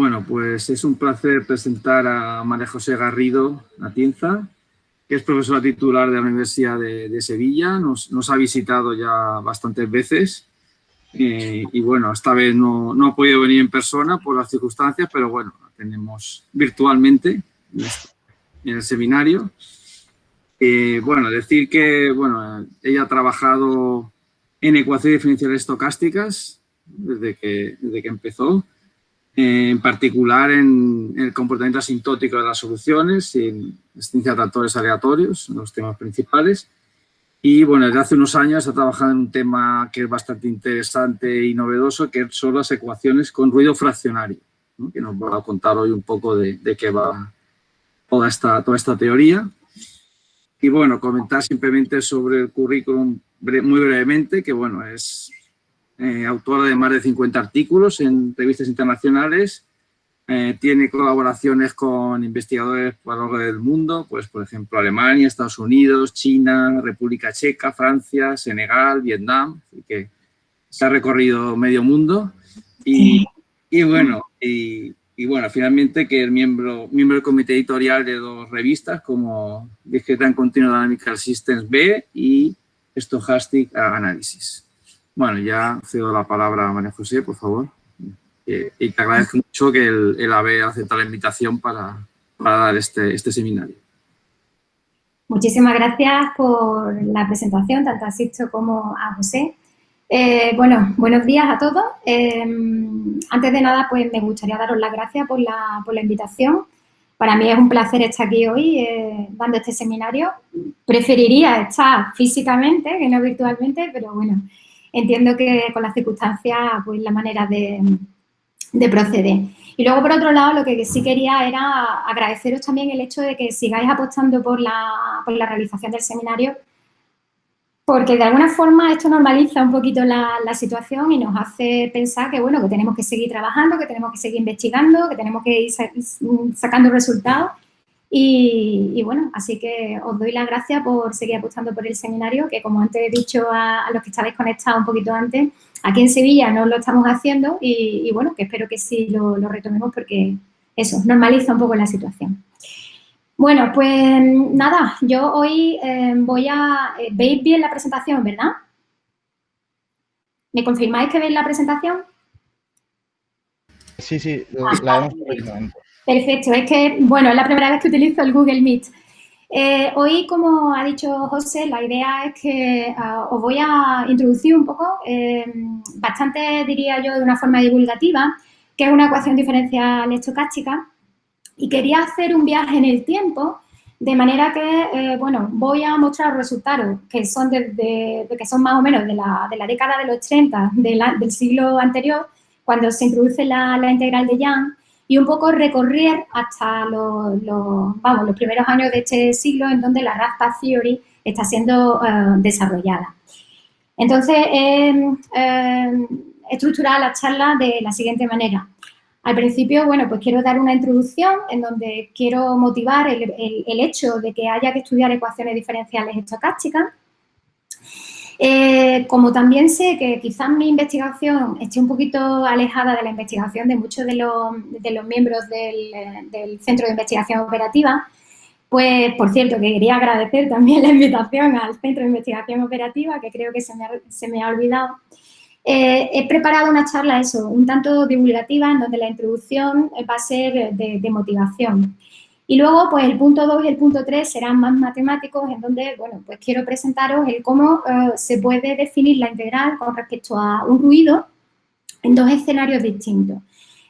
Bueno, pues es un placer presentar a María José Garrido Atienza, que es profesora titular de la Universidad de, Sevilla. Nos, ha visitado ya bastantes veces eh, y bueno, esta vez no, ha podido venir en persona por las circunstancias, pero bueno, la tenemos virtualmente en el seminario. Eh, bueno, decir que bueno, ella ha trabajado en ecuaciones diferenciales estocásticas desde que, desde que empezó en particular en el comportamiento asintótico de las soluciones y en existencia de actores aleatorios, los temas principales. Y bueno, desde hace unos años ha trabajado en un tema que es bastante interesante y novedoso, que son las ecuaciones con ruido fraccionario, que nos va a contar hoy un poco de, de qué va toda esta, toda esta teoría. Y bueno, comentar simplemente sobre el currículum muy brevemente, que bueno, es eh, autora de más de 50 artículos en revistas internacionales, eh, tiene colaboraciones con investigadores a lo largo del mundo, pues por ejemplo Alemania, Estados Unidos, China, República Checa, Francia, Senegal, Vietnam, que se ha recorrido medio mundo y, y bueno, y, y, bueno, finalmente que es miembro, miembro del comité editorial de dos revistas como Discrete Continuo Dynamical Systems B y Stochastic Analysis. Bueno, ya cedo la palabra a María José, por favor. Eh, y te agradezco mucho que el, el AVE aceptado la invitación para, dar este, este seminario. Muchísimas gracias por la presentación, tanto a Sisto como a José. Eh, bueno, buenos días a todos. Eh, antes de nada, pues me gustaría daros las gracias por la, por la invitación. Para mí es un placer estar aquí hoy eh, dando este seminario. Preferiría estar físicamente que no virtualmente, pero bueno, entiendo que con las circunstancias, pues la manera de, proceder. Y luego, por otro lado, lo que sí quería era agradeceros también el hecho de que sigáis apostando por la, realización del seminario, porque de alguna forma esto normaliza un poquito la, la, situación y nos hace pensar que, bueno, que tenemos que seguir trabajando, que tenemos que seguir investigando, que tenemos que ir sacando resultados y, bueno, así que os doy las gracias por seguir apostando por el seminario, que como antes he dicho a, los que estabais conectados un poquito antes, aquí en Sevilla no lo estamos haciendo y, bueno, que espero que sí lo, retomemos porque eso, normaliza un poco la situación. Bueno, pues nada, yo hoy eh, voy a... Eh, ¿Veis bien la presentación, verdad? ¿Me confirmáis que veis la presentación? Sí, sí, la vemos perfectamente. Perfecto, es que, bueno, es la primera vez que utilizo el Google Meet. Eh, hoy, como ha dicho José, la idea es que ah, os voy a introducir un poco, eh, bastante diría yo de una forma divulgativa, que es una ecuación diferencial estocástica y quería hacer un viaje en el tiempo de manera que, eh, bueno, voy a mostrar resultados que son, de, que son más o menos de la, década de los 30 del siglo anterior, cuando se introduce la, la integral de Young, y un poco recorrer hasta los, vamos, los primeros años de este siglo en donde la Raspa Theory está siendo eh, desarrollada. Entonces, he estructurado la charla de la siguiente manera. Al principio, bueno, pues quiero dar una introducción en donde quiero motivar el, el hecho de que haya que estudiar ecuaciones diferenciales estocásticas, eh, como también sé que quizás mi investigación esté un poquito alejada de la investigación de muchos de los, miembros del, Centro de Investigación Operativa, pues, por cierto, que quería agradecer también la invitación al Centro de Investigación Operativa, que creo que se me ha, olvidado. Eh, he preparado una charla, eso, un tanto divulgativa, en donde la introducción va a ser de motivación. Y luego, pues el punto 2 y el punto 3 serán más matemáticos, en donde, bueno, pues quiero presentaros el cómo eh, se puede definir la integral con respecto a un ruido en dos escenarios distintos.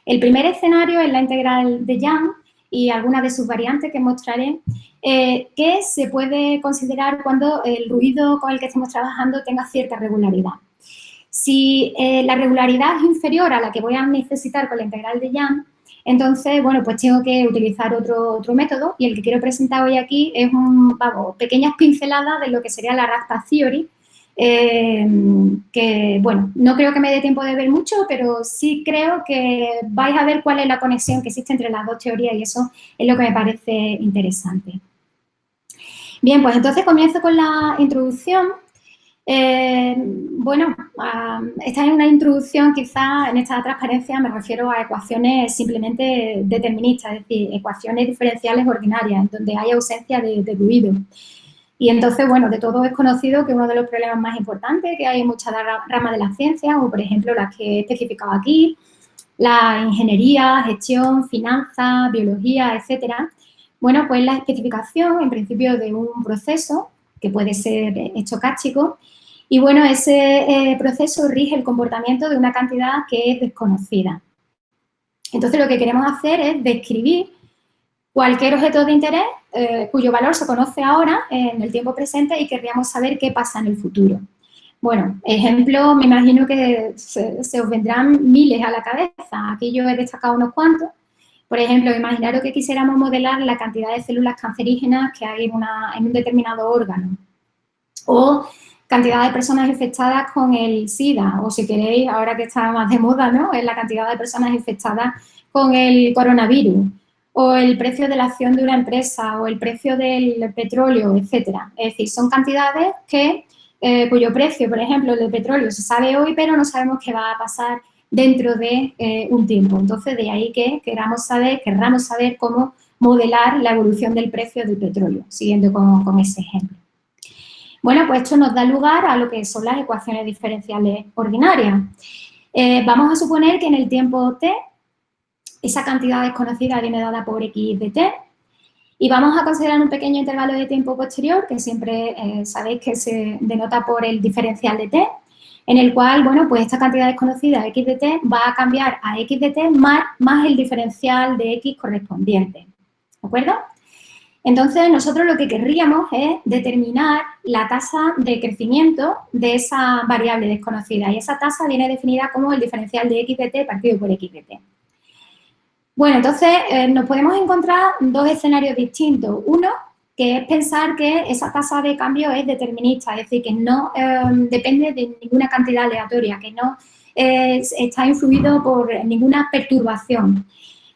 El primer escenario es la integral de Young y algunas de sus variantes que mostraré, eh, que se puede considerar cuando el ruido con el que estamos trabajando tenga cierta regularidad. Si eh, la regularidad es inferior a la que voy a necesitar con la integral de Young, entonces, bueno, pues tengo que utilizar otro, otro método y el que quiero presentar hoy aquí es un, vamos, pequeñas pinceladas de lo que sería la Raspa Theory, eh, que, bueno, no creo que me dé tiempo de ver mucho, pero sí creo que vais a ver cuál es la conexión que existe entre las dos teorías y eso es lo que me parece interesante. Bien, pues entonces comienzo con la introducción Eh, bueno, esta es una introducción, quizá en esta transparencia me refiero a ecuaciones simplemente deterministas, es decir, ecuaciones diferenciales ordinarias, donde hay ausencia de, de ruido. Y entonces, bueno, de todo es conocido que uno de los problemas más importantes que hay en muchas ramas de la ciencia, como por ejemplo las que he especificado aquí, la ingeniería, gestión, finanzas, biología, etcétera, bueno, pues la especificación, en principio, de un proceso que puede ser estocástico. Y bueno, ese eh, proceso rige el comportamiento de una cantidad que es desconocida. Entonces, lo que queremos hacer es describir cualquier objeto de interés eh, cuyo valor se conoce ahora en el tiempo presente y querríamos saber qué pasa en el futuro. Bueno, ejemplo, me imagino que se, se, os vendrán miles a la cabeza. Aquí yo he destacado unos cuantos. Por ejemplo, imaginaros que quisiéramos modelar la cantidad de células cancerígenas que hay en, un determinado órgano. O cantidad de personas infectadas con el SIDA, o si queréis, ahora que está más de moda, ¿no? Es la cantidad de personas infectadas con el coronavirus, o el precio de la acción de una empresa, o el precio del petróleo, etcétera. Es decir, son cantidades que, eh, cuyo precio, por ejemplo, el del petróleo se sabe hoy, pero no sabemos qué va a pasar dentro de eh, un tiempo. Entonces, de ahí que queramos saber, querramos saber cómo modelar la evolución del precio del petróleo, siguiendo con, ese ejemplo. Bueno, pues esto nos da lugar a lo que son las ecuaciones diferenciales ordinarias. Eh, vamos a suponer que en el tiempo t, esa cantidad desconocida viene dada por x de t, y vamos a considerar un pequeño intervalo de tiempo posterior, que siempre eh, sabéis que se denota por el diferencial de t, en el cual, bueno, pues esta cantidad desconocida x de t va a cambiar a x de t más, el diferencial de x correspondiente, ¿de acuerdo? Entonces, nosotros lo que querríamos es determinar la tasa de crecimiento de esa variable desconocida y esa tasa viene definida como el diferencial de x de t partido por x de t. Bueno, entonces eh, nos podemos encontrar dos escenarios distintos. Uno, que es pensar que esa tasa de cambio es determinista, es decir, que no em, depende de ninguna cantidad aleatoria, que no está influido por ninguna perturbación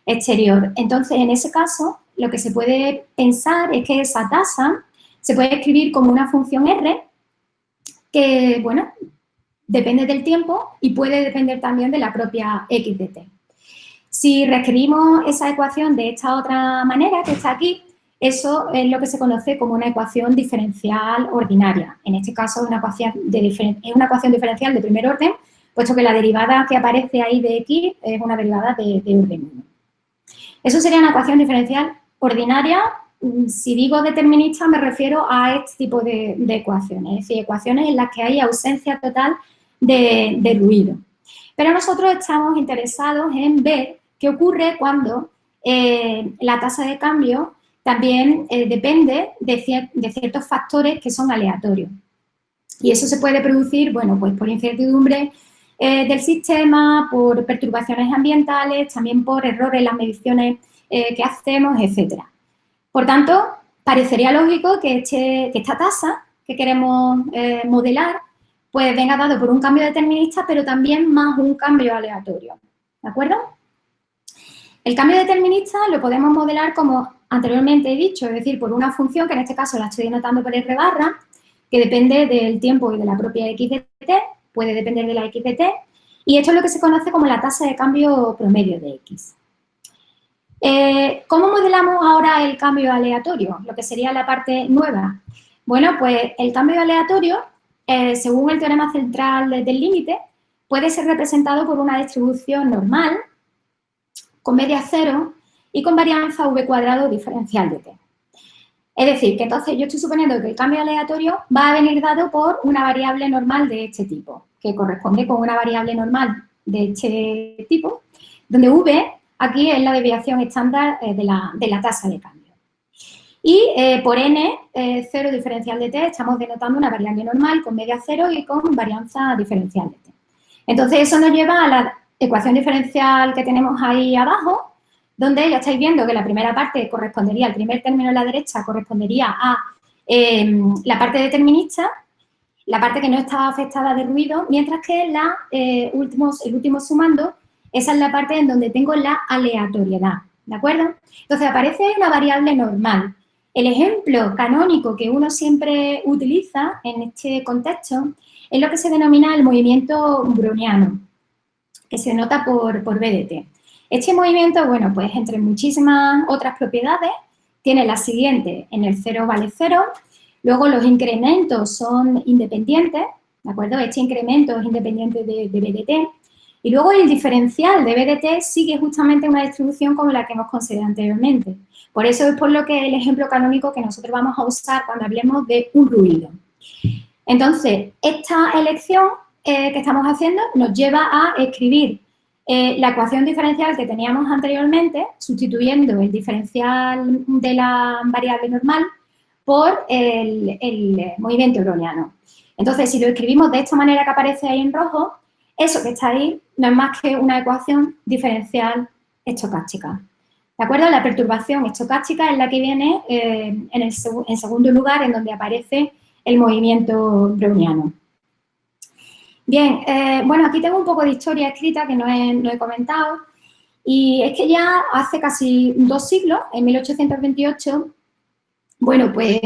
exterior. Entonces, en ese caso, lo que se puede pensar es que esa tasa se puede escribir como una función R que, bueno, depende del tiempo y puede depender también de la propia x de t. Si reescribimos esa ecuación de esta otra manera, que está aquí, eso es lo que se conoce como una ecuación diferencial ordinaria. En este caso es una ecuación, es una ecuación diferencial de primer orden, puesto que la derivada que aparece ahí de x es una derivada de, orden 1. Eso sería una ecuación diferencial ordinaria. Si digo determinista me refiero a este tipo de, ecuaciones, es decir, ecuaciones en las que hay ausencia total de ruido. Pero nosotros estamos interesados en ver qué ocurre cuando eh, la tasa de cambio también eh, depende de, ciertos factores que son aleatorios. Y eso se puede producir, bueno, pues por incertidumbre eh, del sistema, por perturbaciones ambientales, también por errores en las mediciones que hacemos, etcétera. Por tanto, parecería lógico que, este, esta tasa que queremos modelar, pues venga dado por un cambio determinista, pero también más un cambio aleatorio. ¿De acuerdo? El cambio determinista lo podemos modelar como anteriormente he dicho, es decir, por una función que en este caso la estoy denotando por R barra, que depende del tiempo y de la propia x de t, puede depender de la x de t, y esto es lo que se conoce como la tasa de cambio promedio de x. Eh, ¿Cómo modelamos ahora el cambio aleatorio? Lo que sería la parte nueva. Bueno, pues el cambio aleatorio, eh, según el teorema central del límite, puede ser representado por una distribución normal con media cero y con varianza v cuadrado diferencial de t. Es decir, que entonces yo estoy suponiendo que el cambio aleatorio va a venir dado por una variable normal de este tipo, que corresponde con una variable normal de este tipo, donde v aquí es la desviación estándar eh, de la, tasa de cambio. Y eh, por n, eh, cero diferencial de t, estamos denotando una variable normal con media cero y con varianza diferencial de t. Entonces, eso nos lleva a la ecuación diferencial que tenemos ahí abajo, donde ya estáis viendo que la primera parte correspondería, el primer término en la derecha correspondería a em, la parte determinista, la parte que no está afectada de ruido, mientras que eh, el último sumando, esa es la parte en donde tengo la aleatoriedad, ¿de acuerdo? Entonces aparece una variable normal. El ejemplo canónico que uno siempre utiliza en este contexto es lo que se denomina el movimiento browniano, que se denota por, por BDT. Este movimiento, bueno, pues entre muchísimas otras propiedades, tiene la siguiente, en el 0 vale 0, luego los incrementos son independientes, ¿de acuerdo? Este incremento es independiente de, de BDT, y luego el diferencial de BDT sigue justamente una distribución como la que hemos considerado anteriormente. Por eso es por lo que el ejemplo canónico que nosotros vamos a usar cuando hablemos de un ruido. Entonces, esta elección eh, que estamos haciendo nos lleva a escribir eh, la ecuación diferencial que teníamos anteriormente, sustituyendo el diferencial de la variable normal por el, el movimiento browniano. Entonces, si lo escribimos de esta manera que aparece ahí en rojo, eso que está ahí no es más que una ecuación diferencial estocástica. ¿De acuerdo? La perturbación estocástica es la que viene eh, en, el segundo lugar, en donde aparece el movimiento browniano. Bien, eh, bueno, aquí tengo un poco de historia escrita que no he, comentado. Y es que ya hace casi dos siglos, en 1828, bueno, pues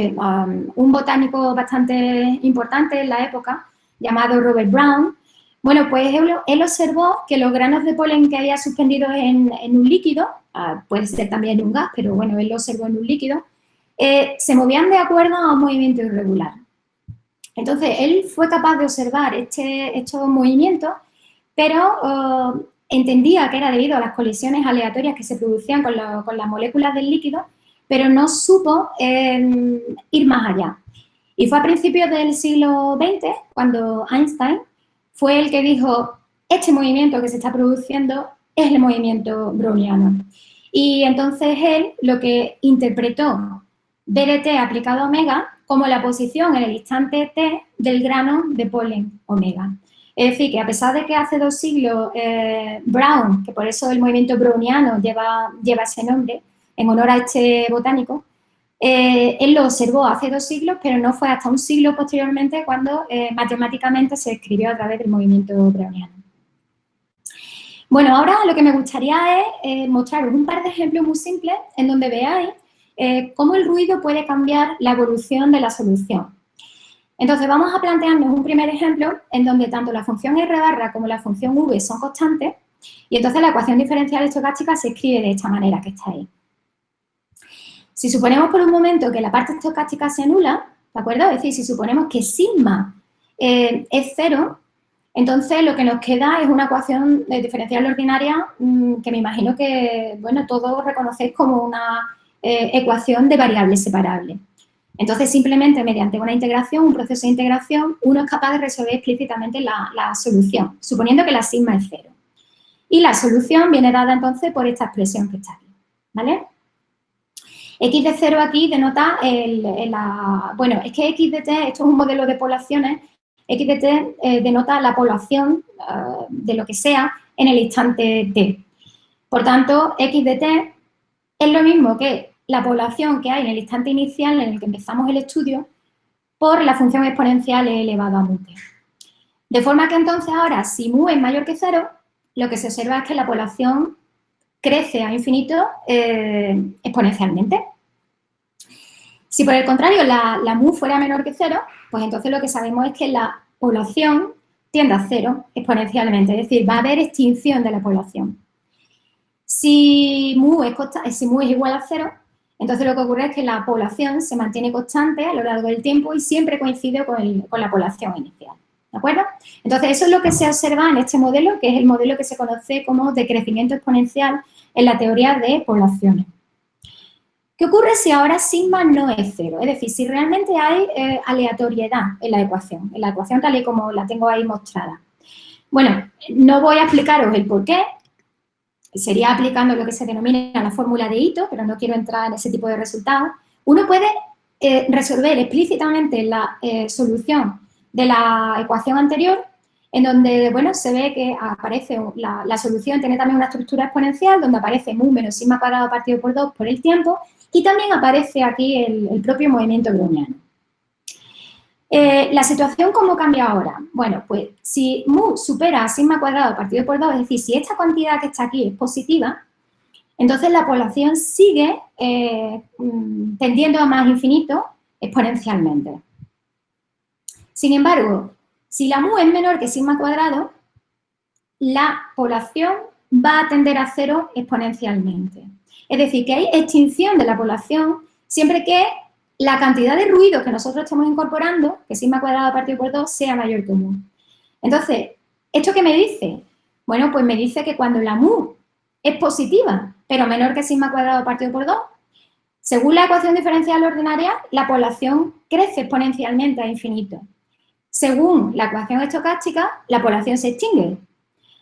un botánico bastante importante en la época, llamado Robert Brown, bueno, pues él, observó que los granos de polen que había suspendidos en, un líquido, ah, puede ser también un gas, pero bueno, él lo observó en un líquido, eh, se movían de acuerdo a un movimiento irregular. Entonces, él fue capaz de observar este, estos movimientos, pero oh, entendía que era debido a las colisiones aleatorias que se producían con, las moléculas del líquido, pero no supo em, ir más allá. Y fue a principios del siglo XX cuando Einstein fue el que dijo, este movimiento que se está produciendo es el movimiento browniano. Y entonces él lo que interpretó BDT aplicado a omega como la posición en el instante t del grano de polen omega. Es decir, que a pesar de que hace dos siglos eh, Brown, que por eso el movimiento browniano lleva, lleva ese nombre, en honor a este botánico, eh, él lo observó hace dos siglos, pero no fue hasta un siglo posteriormente cuando eh, matemáticamente se escribió a través del movimiento browniano. Bueno, ahora lo que me gustaría es eh, mostraros un par de ejemplos muy simples en donde veáis cómo el ruido puede cambiar la evolución de la solución. Entonces, vamos a plantearnos un primer ejemplo en donde tanto la función R barra como la función V son constantes y entonces la ecuación diferencial estocástica se escribe de esta manera que está ahí. Si suponemos por un momento que la parte estocástica se anula, ¿de acuerdo? Es decir, si suponemos que sigma eh, es cero, entonces lo que nos queda es una ecuación diferencial ordinaria mm, que me imagino que, bueno, todos reconocéis como una eh, ecuación de variables separables. Entonces, simplemente mediante una integración, un proceso de integración, uno es capaz de resolver explícitamente la, solución, suponiendo que la sigma es cero. Y la solución viene dada entonces por esta expresión que está aquí, ¿vale? X de 0 aquí denota el, la... Bueno, es que X de t, esto es un modelo de poblaciones, X de t eh, denota la población eh, de lo que sea en el instante t. Por tanto, X de t es lo mismo que la población que hay en el instante inicial en el que empezamos el estudio por la función exponencial e elevado a mu. De forma que entonces ahora, si mu es mayor que 0, lo que se observa es que la población crece a infinito eh, exponencialmente. Si por el contrario la, mu fuera menor que cero, pues entonces lo que sabemos es que la población tiende a cero exponencialmente, es decir, va a haber extinción de la población. Si si mu es igual a cero, entonces lo que ocurre es que la población se mantiene constante a lo largo del tiempo y siempre coincide con, la población inicial. ¿De acuerdo? Entonces, eso es lo que se observa en este modelo, que es el modelo que se conoce como de crecimiento exponencial en la teoría de poblaciones. ¿Qué ocurre si ahora sigma no es cero? Es decir, si realmente hay eh, aleatoriedad en la ecuación, en la ecuación tal y como la tengo ahí mostrada. Bueno, no voy a explicaros el por qué, sería aplicando lo que se denomina la fórmula de Ito, pero no quiero entrar en ese tipo de resultados. Uno puede eh, resolver explícitamente la eh, solución de la ecuación anterior, en donde, bueno, se ve que aparece la, solución, tiene también una estructura exponencial, donde aparece mu menos sigma cuadrado partido por 2 por el tiempo, y también aparece aquí el, propio movimiento browniano. Eh, ¿La situación cómo cambia ahora? Bueno, pues si mu supera sigma cuadrado partido por 2, es decir, si esta cantidad que está aquí es positiva, entonces la población sigue eh, mm, tendiendo a más infinito exponencialmente. Sin embargo, si la mu es menor que sigma cuadrado, la población va a tender a cero exponencialmente. Es decir, que hay extinción de la población siempre que la cantidad de ruido que nosotros estamos incorporando, que sigma cuadrado partido por 2, sea mayor que mu. Entonces, ¿esto qué me dice? Bueno, pues me dice que cuando la mu es positiva, pero menor que sigma cuadrado partido por 2, según la ecuación diferencial ordinaria, la población crece exponencialmente a infinito. Según la ecuación estocástica, la población se extingue.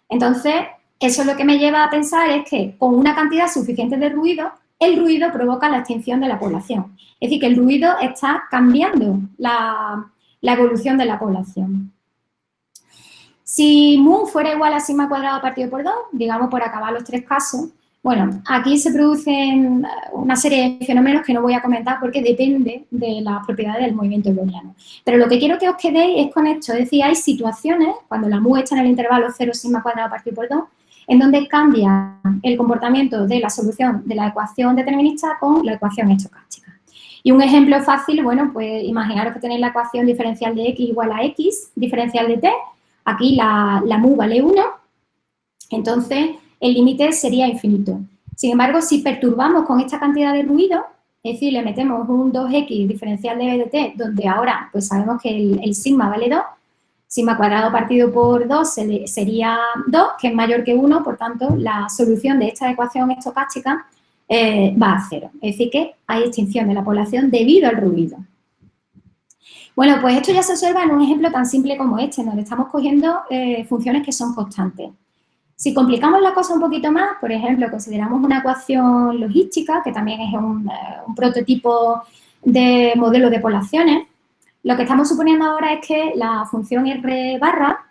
Entonces, eso lo que me lleva a pensar es que con una cantidad suficiente de ruido, el ruido provoca la extinción de la población. Es decir, que el ruido está cambiando la, evolución de la población. Si mu fuera igual a sigma cuadrado partido por 2, digamos por acabar los tres casos, bueno, aquí se producen eh, una serie de fenómenos que no voy a comentar porque depende de las propiedades del movimiento browniano. Pero lo que quiero que os quedéis es con esto, es decir, hay situaciones, cuando la mu está en el intervalo 0 sigma cuadrado partido por 2, en donde cambia el comportamiento de la solución de la ecuación determinista con la ecuación estocástica. Y un ejemplo fácil, bueno, pues imaginaros que tenéis la ecuación diferencial de x igual a x, diferencial de t, aquí la, mu vale 1, entonces el límite sería infinito. Sin embargo, si perturbamos con esta cantidad de ruido, es decir, le metemos un 2x diferencial de b de t, donde ahora pues sabemos que el, el sigma vale 2, sigma cuadrado partido por 2 sería 2, que es mayor que 1, por tanto, la solución de esta ecuación estocástica eh, va a cero. Es decir, que hay extinción de la población debido al ruido. Bueno, pues esto ya se observa en un ejemplo tan simple como este, donde estamos cogiendo eh, funciones que son constantes. Si complicamos la cosa un poquito más, por ejemplo, consideramos una ecuación logística, que también es un, eh, un prototipo de modelo de poblaciones, lo que estamos suponiendo ahora es que la función R barra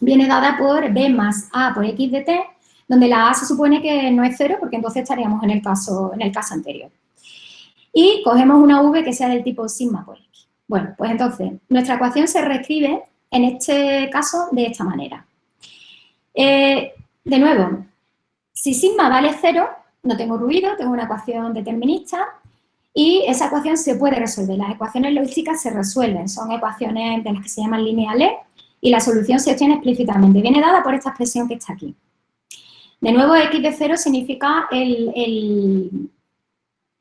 viene dada por B más A por X de T, donde la A se supone que no es cero, porque entonces estaríamos en el caso, en el caso anterior. Y cogemos una V que sea del tipo sigma por X. Bueno, pues entonces, nuestra ecuación se reescribe en este caso de esta manera. Eh, de nuevo, si sigma vale cero, no tengo ruido, tengo una ecuación determinista, y esa ecuación se puede resolver. Las ecuaciones lógicas se resuelven, son ecuaciones de las que se llaman lineales y la solución se obtiene explícitamente. Viene dada por esta expresión que está aquí. De nuevo, x de 0 significa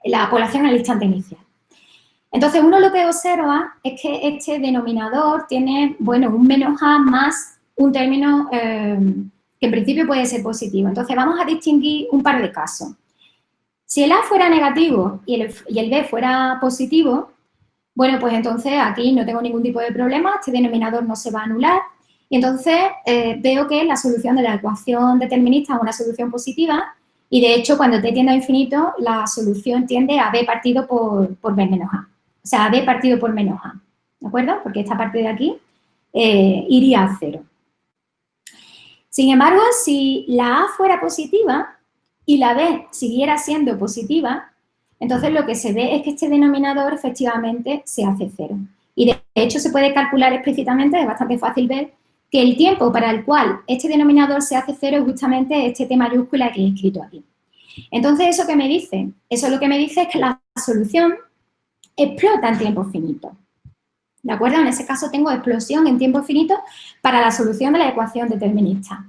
la población al instante inicial. Entonces, uno lo que observa es que este denominador tiene, bueno, un menos a más un término eh, que en principio puede ser positivo. Entonces, vamos a distinguir un par de casos. Si el A fuera negativo y el, B fuera positivo, bueno, pues entonces aquí no tengo ningún tipo de problema, este denominador no se va a anular. Y entonces eh, veo que la solución de la ecuación determinista es una solución positiva y de hecho cuando t tiende a infinito la solución tiende a b partido por, b menos a. O sea, a b partido por menos a. ¿De acuerdo? Porque esta parte de aquí eh, iría a cero. Sin embargo, si la a fuera positiva, y la B siguiera siendo positiva, entonces lo que se ve es que este denominador efectivamente se hace cero. Y de hecho se puede calcular explícitamente, es bastante fácil ver, que el tiempo para el cual este denominador se hace cero es justamente este T mayúscula que he escrito aquí. Entonces, ¿eso qué me dice? Eso lo que me dice es que la solución explota en tiempo finito. ¿De acuerdo? En ese caso tengo explosión en tiempo finito para la solución de la ecuación determinista.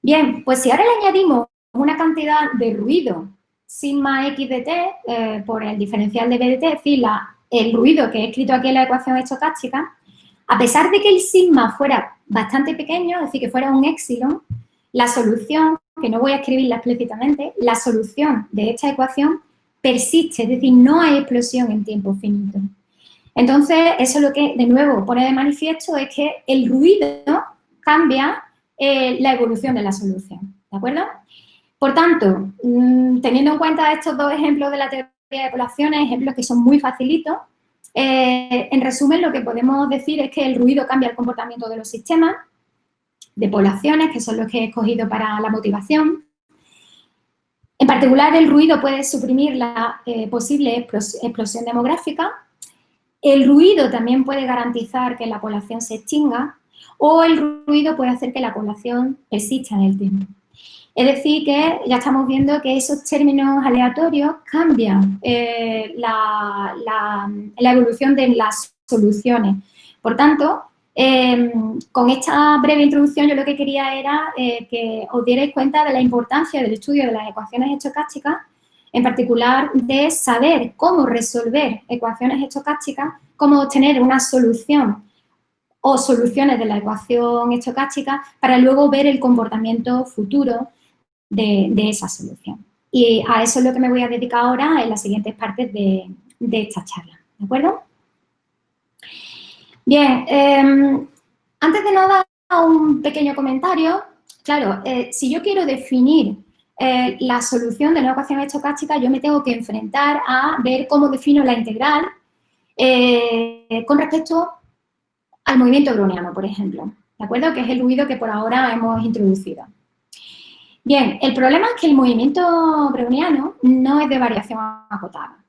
Bien, pues si ahora le añadimos una cantidad de ruido sigma x de t eh, por el diferencial de b de t, es decir, el ruido que he escrito aquí en la ecuación estocástica, a pesar de que el sigma fuera bastante pequeño, es decir, que fuera un epsilon, la solución, que no voy a escribirla explícitamente, la solución de esta ecuación persiste, es decir, no hay explosión en tiempo finito. Entonces, eso lo que, de nuevo, pone de manifiesto es que el ruido cambia eh, la evolución de la solución, ¿de acuerdo? Por tanto, mm, teniendo en cuenta estos dos ejemplos de la teoría de poblaciones, ejemplos que son muy facilitos, eh, en resumen lo que podemos decir es que el ruido cambia el comportamiento de los sistemas de poblaciones, que son los que he escogido para la motivación. En particular, el ruido puede suprimir la eh, posible explosión demográfica. El ruido también puede garantizar que la población se extinga o el ruido puede hacer que la población persista en el tiempo. Es decir, que ya estamos viendo que esos términos aleatorios cambian eh, la, evolución de las soluciones. Por tanto, em, con esta breve introducción yo lo que quería era eh, que os dierais cuenta de la importancia del estudio de las ecuaciones estocásticas, en particular de saber cómo resolver ecuaciones estocásticas, cómo obtener una solución o soluciones de la ecuación estocástica para luego ver el comportamiento futuro de, esa solución. Y a eso es lo que me voy a dedicar ahora en las siguientes partes de, esta charla, ¿de acuerdo? Bien, em, antes de nada, un pequeño comentario. Claro, eh, si yo quiero definir eh, la solución de una ecuación estocástica, yo me tengo que enfrentar a ver cómo defino la integral eh, con respecto al movimiento browniano, por ejemplo, ¿de acuerdo? Que es el ruido que por ahora hemos introducido. Bien, el problema es que el movimiento browniano no es de variación acotada.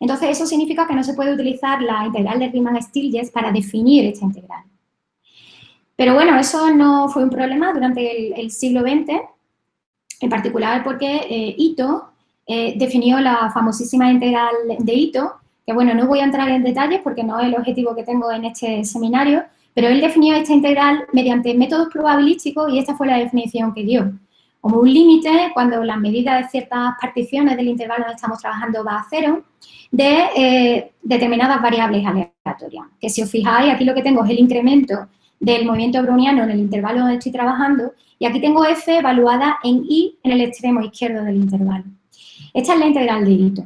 Entonces, eso significa que no se puede utilizar la integral de Riemann-Stieltjes para definir esta integral. Pero bueno, eso no fue un problema durante el, siglo XX, en particular porque eh, Ito eh, definió la famosísima integral de Ito, que bueno, no voy a entrar en detalles porque no es el objetivo que tengo en este seminario, pero él definió esta integral mediante métodos probabilísticos y esta fue la definición que dio como un límite cuando la medida de ciertas particiones del intervalo donde estamos trabajando va a cero, de eh, determinadas variables aleatorias. Que si os fijáis, aquí lo que tengo es el incremento del movimiento browniano en el intervalo donde estoy trabajando y aquí tengo f evaluada en i en el extremo izquierdo del intervalo. Esta es la integral de Ito.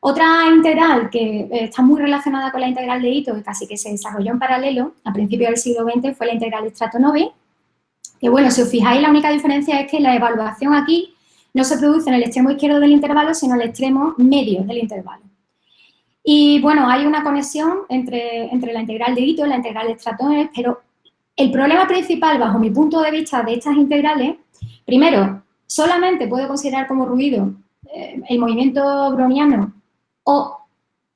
Otra integral que eh, está muy relacionada con la integral de Ito y casi que se desarrolló en paralelo a principios del siglo XX fue la integral de Stratonovi, que bueno, si os fijáis, la única diferencia es que la evaluación aquí no se produce en el extremo izquierdo del intervalo, sino en el extremo medio del intervalo. Y bueno, hay una conexión entre, entre la integral de Ito y la integral de Stratones, pero el problema principal, bajo mi punto de vista, de estas integrales, primero, solamente puedo considerar como ruido eh, el movimiento browniano o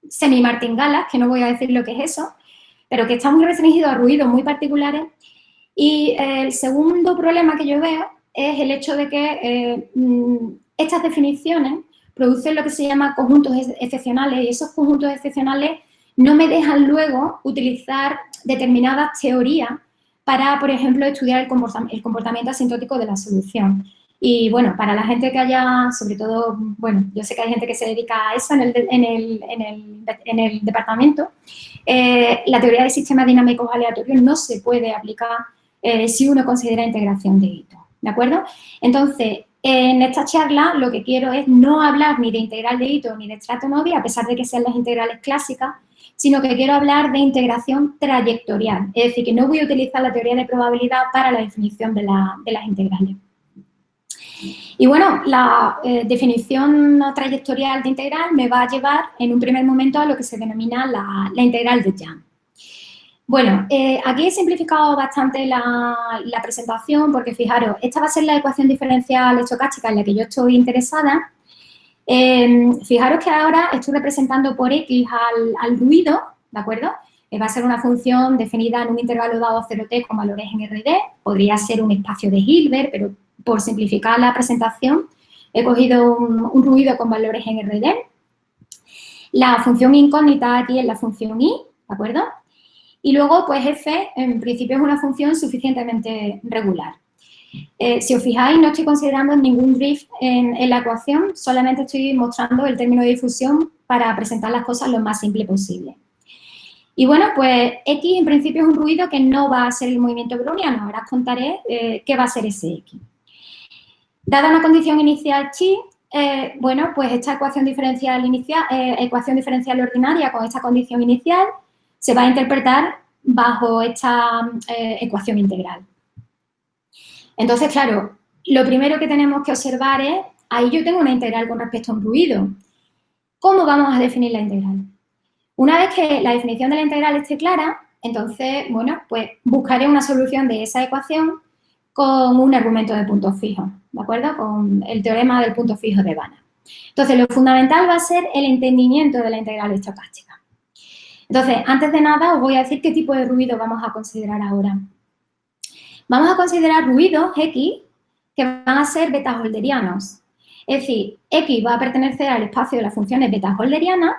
semi-martingala, que no voy a decir lo que es eso, pero que está muy restringido a ruidos muy particulares y el segundo problema que yo veo es el hecho de que eh, mm, estas definiciones producen lo que se llama conjuntos excepcionales y esos conjuntos excepcionales no me dejan luego utilizar determinadas teorías para, por ejemplo, estudiar el comportamiento asintótico de la solución. Y bueno, para la gente que haya, sobre todo, bueno, yo sé que hay gente que se dedica a eso en el, en el, en el, en el departamento, eh, la teoría de sistemas dinámicos aleatorios no se puede aplicar eh, si uno considera integración de hito, ¿de acuerdo? Entonces, en esta charla lo que quiero es no hablar ni de integral de hito ni de estrato novia, a pesar de que sean las integrales clásicas, sino que quiero hablar de integración trayectorial, es decir, que no voy a utilizar la teoría de probabilidad para la definición de, las integrales. Y bueno, la eh, definición trayectorial de integral me va a llevar en un primer momento a lo que se denomina la, la integral de Young. Bueno, eh, aquí he simplificado bastante la, presentación porque fijaros, esta va a ser la ecuación diferencial estocástica en la que yo estoy interesada. Em, fijaros que ahora estoy representando por X al, ruido, ¿de acuerdo? Eh, va a ser una función definida en un intervalo dado 0t con valores en RD, podría ser un espacio de Hilbert, pero por simplificar la presentación he cogido un, un ruido con valores en RD. La función incógnita aquí es la función i, ¿de acuerdo? Y luego, pues f, en principio, es una función suficientemente regular. Eh, si os fijáis, no estoy considerando ningún drift en, la ecuación, solamente estoy mostrando el término de difusión para presentar las cosas lo más simple posible. Y bueno, pues X en principio es un ruido que no va a ser el movimiento browniano. Ahora os contaré eh, qué va a ser ese X. Dada una condición inicial chi, eh, bueno, pues esta ecuación diferencial, inicial, ecuación diferencial ordinaria con esta condición inicial se va a interpretar bajo esta eh, ecuación integral. Entonces, claro, lo primero que tenemos que observar es, ahí yo tengo una integral con respecto a un ruido. ¿Cómo vamos a definir la integral? Una vez que la definición de la integral esté clara, entonces, bueno, pues buscaré una solución de esa ecuación con un argumento de punto fijo, ¿de acuerdo? Con el teorema del punto fijo de Banach. Entonces, lo fundamental va a ser el entendimiento de la integral estocástica. Entonces, antes de nada, os voy a decir qué tipo de ruido vamos a considerar ahora. Vamos a considerar ruidos X, que van a ser beta-holderianos. Es decir, X va a pertenecer al espacio de las funciones beta-holderianas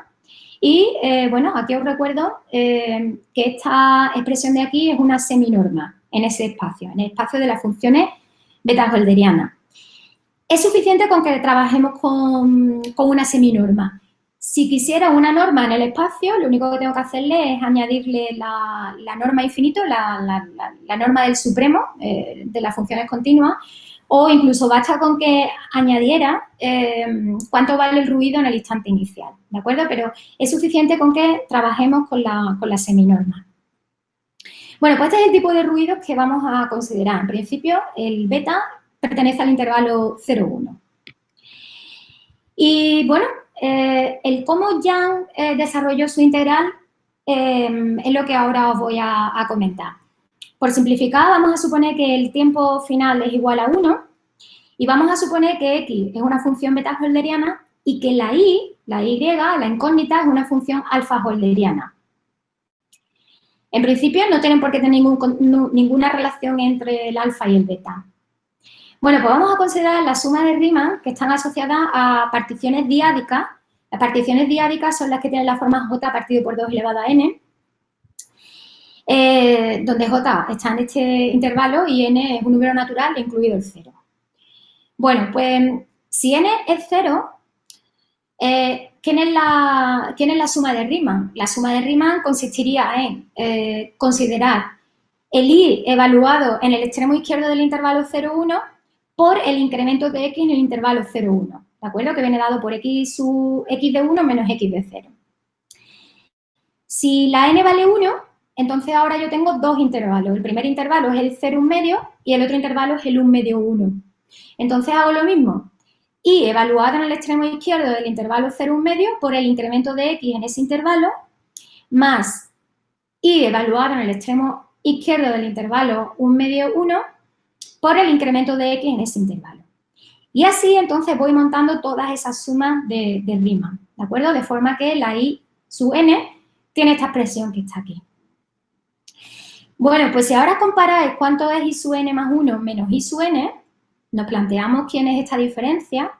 y, eh, bueno, aquí os recuerdo eh, que esta expresión de aquí es una seminorma en ese espacio, en el espacio de las funciones beta-holderianas. Es suficiente con que trabajemos con, con una seminorma. Si quisiera una norma en el espacio, lo único que tengo que hacerle es añadirle la, norma infinito, la, norma del supremo eh, de las funciones continuas, o incluso basta con que añadiera eh, cuánto vale el ruido en el instante inicial, ¿de acuerdo? Pero es suficiente con que trabajemos con la, con la seminorma. Bueno, pues este es el tipo de ruidos que vamos a considerar. En principio, el beta pertenece al intervalo 0,1. Y bueno, eh, el cómo Jan eh, desarrolló su integral em, es lo que ahora os voy a, comentar. Por simplificar, vamos a suponer que el tiempo final es igual a 1 y vamos a suponer que x es una función beta-holderiana y que la y, la y, la incógnita, es una función alfa-holderiana. En principio no tienen por qué tener ninguna relación entre el alfa y el beta. Bueno, pues vamos a considerar la suma de Riemann que están asociadas a particiones diádicas. Las particiones diádicas son las que tienen la forma j partido por 2 elevado a n, eh, donde j está en este intervalo y n es un número natural, incluido el 0. Bueno, pues si n es 0, eh, ¿quién, es la, es la, suma de Riemann? La suma de Riemann consistiría en eh, considerar el i evaluado en el extremo izquierdo del intervalo 0,1 por el incremento de x en el intervalo 0, 1, ¿de acuerdo? Que viene dado por x, su, x de 1 menos x de 0. Si la n vale 1, entonces ahora yo tengo dos intervalos. El primer intervalo es el 0, 1 medio y el otro intervalo es el 1 medio 1. Entonces hago lo mismo. Y evaluado en el extremo izquierdo del intervalo 0, 1 medio por el incremento de x en ese intervalo, más y evaluado en el extremo izquierdo del intervalo 1 medio 1 por el incremento de x en ese intervalo. Y así, entonces, voy montando todas esas sumas de, Riemann, ¿de acuerdo? De forma que la i sub n tiene esta expresión que está aquí. Bueno, pues si ahora comparáis cuánto es i sub n más 1 menos i sub n, nos planteamos quién es esta diferencia.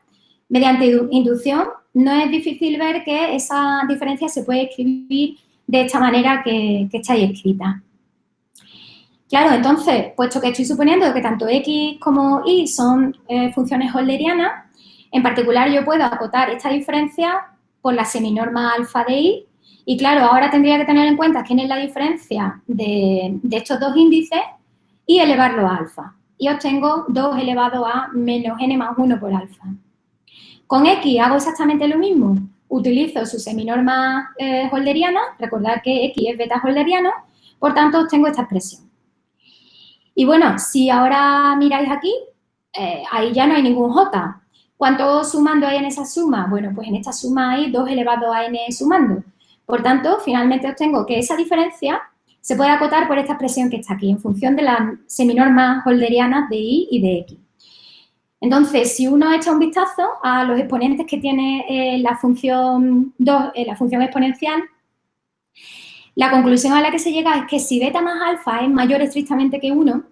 Mediante inducción, no es difícil ver que esa diferencia se puede escribir de esta manera que, que está ahí escrita. Claro, entonces, puesto que estoy suponiendo que tanto x como y son eh, funciones holderianas, en particular yo puedo acotar esta diferencia por la seminorma alfa de y, y claro, ahora tendría que tener en cuenta quién es la diferencia de, estos dos índices y elevarlo a alfa. Y obtengo 2 elevado a menos n más 1 por alfa. Con x hago exactamente lo mismo. Utilizo su seminorma eh, holderiana, recordar que x es beta holderiano, por tanto obtengo esta expresión. Y bueno, si ahora miráis aquí, eh, ahí ya no hay ningún j. ¿Cuánto sumando hay en esa suma? Bueno, pues en esta suma hay 2 elevado a n sumando. Por tanto, finalmente obtengo que esa diferencia se puede acotar por esta expresión que está aquí, en función de las seminormas holderianas de y y de x. Entonces, si uno echa un vistazo a los exponentes que tiene eh, la, función 2, eh, la función exponencial, la conclusión a la que se llega es que si beta más alfa es mayor estrictamente que 1,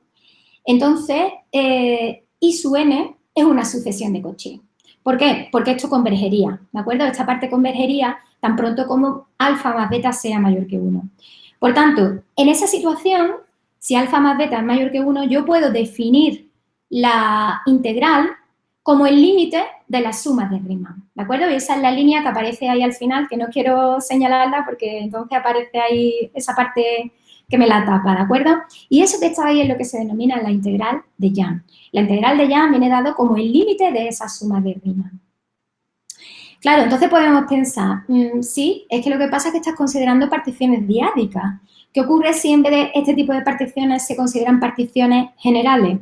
entonces eh, I sub n es una sucesión de Cauchy. ¿Por qué? Porque esto convergería, ¿de acuerdo? Esta parte convergería tan pronto como alfa más beta sea mayor que 1. Por tanto, en esa situación, si alfa más beta es mayor que 1, yo puedo definir la integral como el límite de las sumas de Riemann, ¿de acuerdo? Y esa es la línea que aparece ahí al final, que no quiero señalarla porque entonces aparece ahí esa parte que me la tapa, ¿de acuerdo? Y eso que está ahí es lo que se denomina la integral de Jan. La integral de Jan viene dado como el límite de esa suma de Riemann. Claro, entonces podemos pensar, mm, sí, es que lo que pasa es que estás considerando particiones diádicas. ¿Qué ocurre si en vez de este tipo de particiones se consideran particiones generales?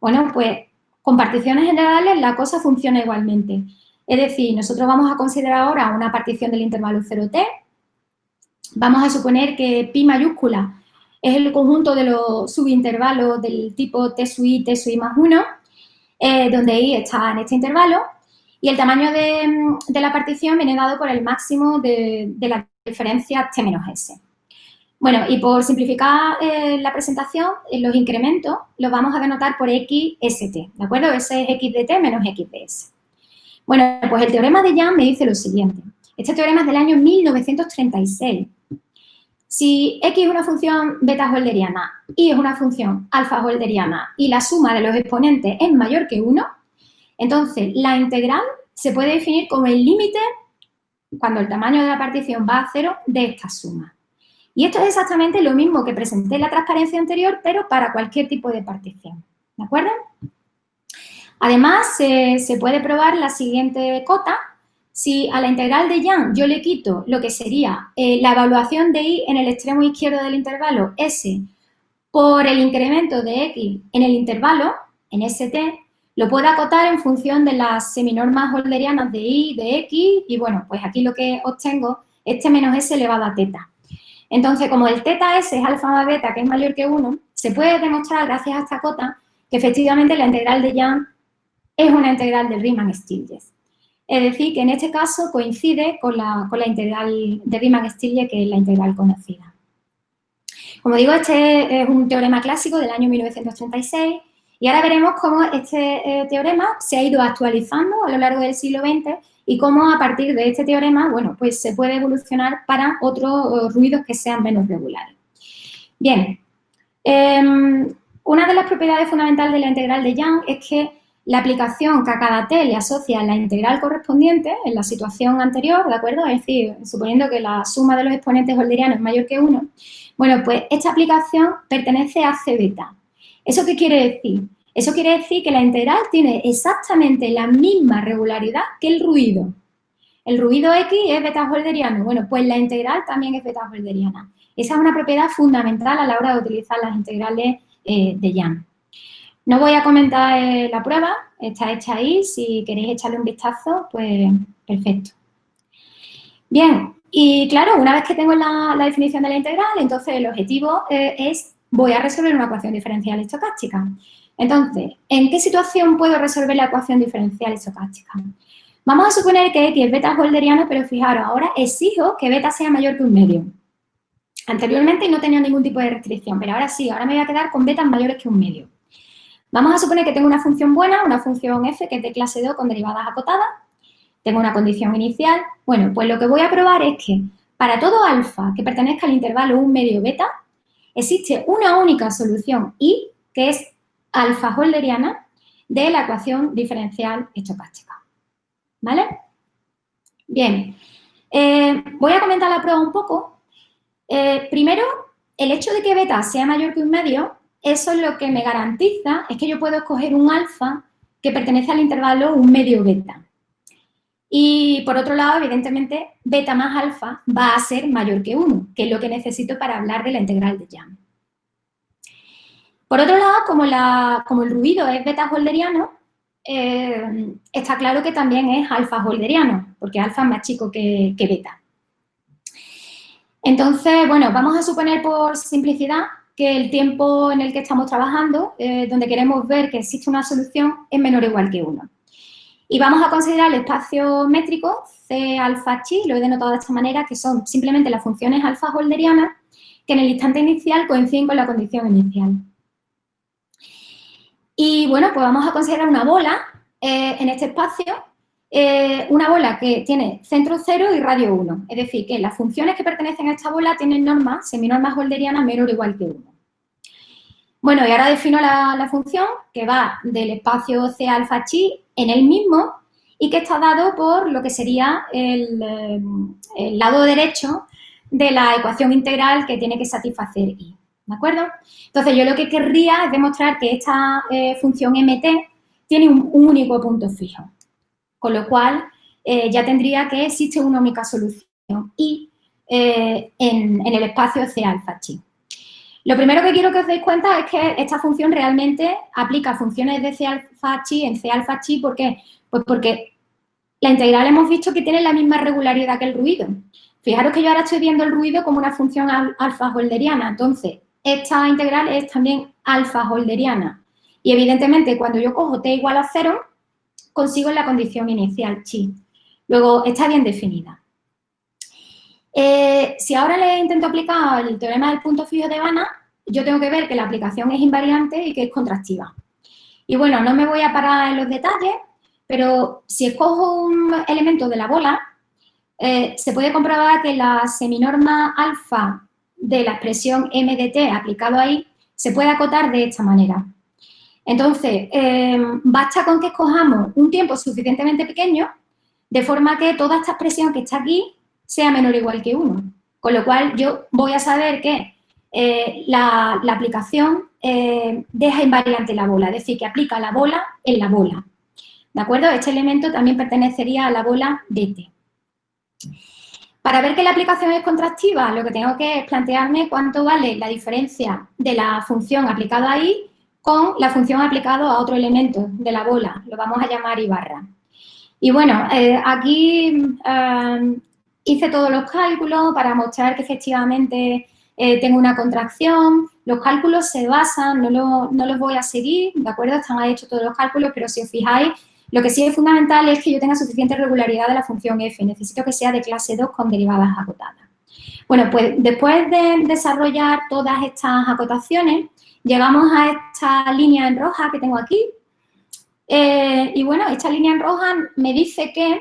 Bueno, pues con particiones generales la cosa funciona igualmente. Es decir, nosotros vamos a considerar ahora una partición del intervalo 0t. Vamos a suponer que pi mayúscula es el conjunto de los subintervalos del tipo t sub i, t sub i más 1, eh, donde i está en este intervalo. Y el tamaño de, la partición viene dado por el máximo de, de la diferencia t menos s. Bueno, y por simplificar eh, la presentación, los incrementos los vamos a denotar por XST, ¿de acuerdo? Ese es x de t menos x de s. Bueno, pues el teorema de Young me dice lo siguiente. Este teorema es del año 1936. Si x es una función beta holderiana y es una función alfa holderiana y la suma de los exponentes es mayor que 1, entonces la integral se puede definir como el límite cuando el tamaño de la partición va a cero de esta suma. Y esto es exactamente lo mismo que presenté en la transparencia anterior, pero para cualquier tipo de partición. ¿De acuerdo? Además, se puede probar la siguiente cota. Si a la integral de Young yo le quito lo que sería eh, la evaluación de y en el extremo izquierdo del intervalo s por el incremento de x en el intervalo, en st, lo puedo acotar en función de las seminormas holderianas de y, de x, y bueno, pues aquí lo que obtengo es t menos s elevado a teta. Entonces, como el teta s es alfa más beta, que es mayor que 1, se puede demostrar, gracias a esta cota, que efectivamente la integral de Young es una integral del Riemann-Stieltjes. Es decir, que en este caso coincide con la, integral de Riemann-Stieltjes, que es la integral conocida. Como digo, este es un teorema clásico del año 1936 y ahora veremos cómo este eh, teorema se ha ido actualizando a lo largo del siglo XX y cómo a partir de este teorema, bueno, pues se puede evolucionar para otros eh, ruidos que sean menos regulares. Bien, em, una de las propiedades fundamentales de la integral de Young es que la aplicación que a cada t le asocia la integral correspondiente en la situación anterior, ¿de acuerdo? Es decir, suponiendo que la suma de los exponentes holderianos es mayor que 1, bueno, pues esta aplicación pertenece a c beta. ¿Eso qué quiere decir? Eso quiere decir que la integral tiene exactamente la misma regularidad que el ruido. El ruido X es beta-holderiano. Bueno, pues la integral también es beta-holderiana. Esa es una propiedad fundamental a la hora de utilizar las integrales eh, de Young. No voy a comentar eh, la prueba, está hecha ahí. Si queréis echarle un vistazo, pues perfecto. Bien, y claro, una vez que tengo la, definición de la integral, entonces el objetivo eh, es, voy a resolver una ecuación diferencial estocástica. Entonces, ¿en qué situación puedo resolver la ecuación diferencial estocástica? Vamos a suponer que X es beta holderiano, pero fijaros, ahora exijo que beta sea mayor que un medio. Anteriormente no tenía ningún tipo de restricción, pero ahora sí, ahora me voy a quedar con betas mayores que un medio. Vamos a suponer que tengo una función buena, una función f que es de clase 2 con derivadas acotadas. Tengo una condición inicial. Bueno, pues lo que voy a probar es que para todo alfa que pertenezca al intervalo un medio beta, existe una única solución y, que es alfa holderiana de la ecuación diferencial estocástica. ¿Vale? Bien, eh, voy a comentar la prueba un poco. Eh, primero, el hecho de que beta sea mayor que un medio, eso es lo que me garantiza, es que yo puedo escoger un alfa que pertenece al intervalo un medio beta. Y por otro lado, evidentemente, beta más alfa va a ser mayor que 1, que es lo que necesito para hablar de la integral de Young. Por otro lado, como, el ruido es beta holderiano, eh, está claro que también es alfa holderiano, porque alfa es más chico que, beta. Entonces, bueno, vamos a suponer por simplicidad que el tiempo en el que estamos trabajando, eh, donde queremos ver que existe una solución, es menor o igual que 1. Y vamos a considerar el espacio métrico C alfa chi, lo he denotado de esta manera, que son simplemente las funciones alfa holderianas que en el instante inicial coinciden con la condición inicial. Y bueno, pues vamos a considerar una bola eh, en este espacio, eh, una bola que tiene centro 0 y radio 1. Es decir, que las funciones que pertenecen a esta bola tienen normas, seminormas holderianas menor o igual que 1. Bueno, y ahora defino la, función que va del espacio C alfa chi en el mismo y que está dado por lo que sería el, eh, el lado derecho de la ecuación integral que tiene que satisfacer I. ¿de acuerdo? Entonces, yo lo que querría es demostrar que esta eh, función mt tiene un, único punto fijo, con lo cual eh, ya tendría que existe una única solución y eh, en, el espacio C alfa chi. Lo primero que quiero que os deis cuenta es que esta función realmente aplica funciones de C alfa chi en C alfa chi, ¿por qué? Pues porque la integral hemos visto que tiene la misma regularidad que el ruido. Fijaros que yo ahora estoy viendo el ruido como una función alfa holderiana, entonces esta integral es también alfa holderiana. Y evidentemente cuando yo cojo t igual a 0, consigo la condición inicial chi. Luego está bien definida. Eh, si ahora le intento aplicar el teorema del punto fijo de Banach, yo tengo que ver que la aplicación es invariante y que es contractiva. Y bueno, no me voy a parar en los detalles, pero si escojo un elemento de la bola, eh, se puede comprobar que la seminorma alfa de la expresión m de t aplicado ahí se puede acotar de esta manera. Entonces, eh, basta con que escojamos un tiempo suficientemente pequeño de forma que toda esta expresión que está aquí sea menor o igual que 1. Con lo cual, yo voy a saber que eh, la, aplicación eh, deja invariante la bola, es decir, que aplica la bola en la bola. ¿De acuerdo? Este elemento también pertenecería a la bola dt. Para ver que la aplicación es contractiva, lo que tengo que es plantearme cuánto vale la diferencia de la función aplicada ahí con la función aplicada a otro elemento de la bola, lo vamos a llamar Ibarra. Y bueno, eh, aquí eh, hice todos los cálculos para mostrar que efectivamente eh, tengo una contracción. Los cálculos se basan, no, no, los voy a seguir, ¿de acuerdo? Están hechos todos los cálculos, pero si os fijáis, lo que sí es fundamental es que yo tenga suficiente regularidad de la función f. Necesito que sea de clase 2 con derivadas acotadas. Bueno, pues después de desarrollar todas estas acotaciones, llegamos a esta línea en roja que tengo aquí. Eh, y bueno, esta línea en roja me dice que,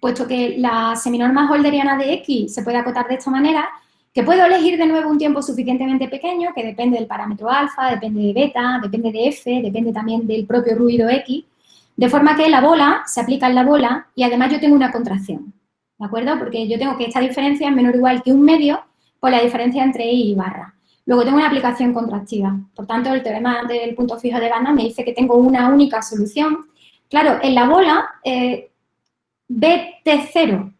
puesto que la seminorma holderiana de X se puede acotar de esta manera, que puedo elegir de nuevo un tiempo suficientemente pequeño, que depende del parámetro alfa, depende de beta, depende de f, depende también del propio ruido X, de forma que la bola se aplica en la bola y además yo tengo una contracción, ¿de acuerdo? Porque yo tengo que esta diferencia es menor o igual que un medio por la diferencia entre I y barra. Luego tengo una aplicación contractiva. Por tanto, el teorema del punto fijo de Banach me dice que tengo una única solución. Claro, en la bola, eh, BT0,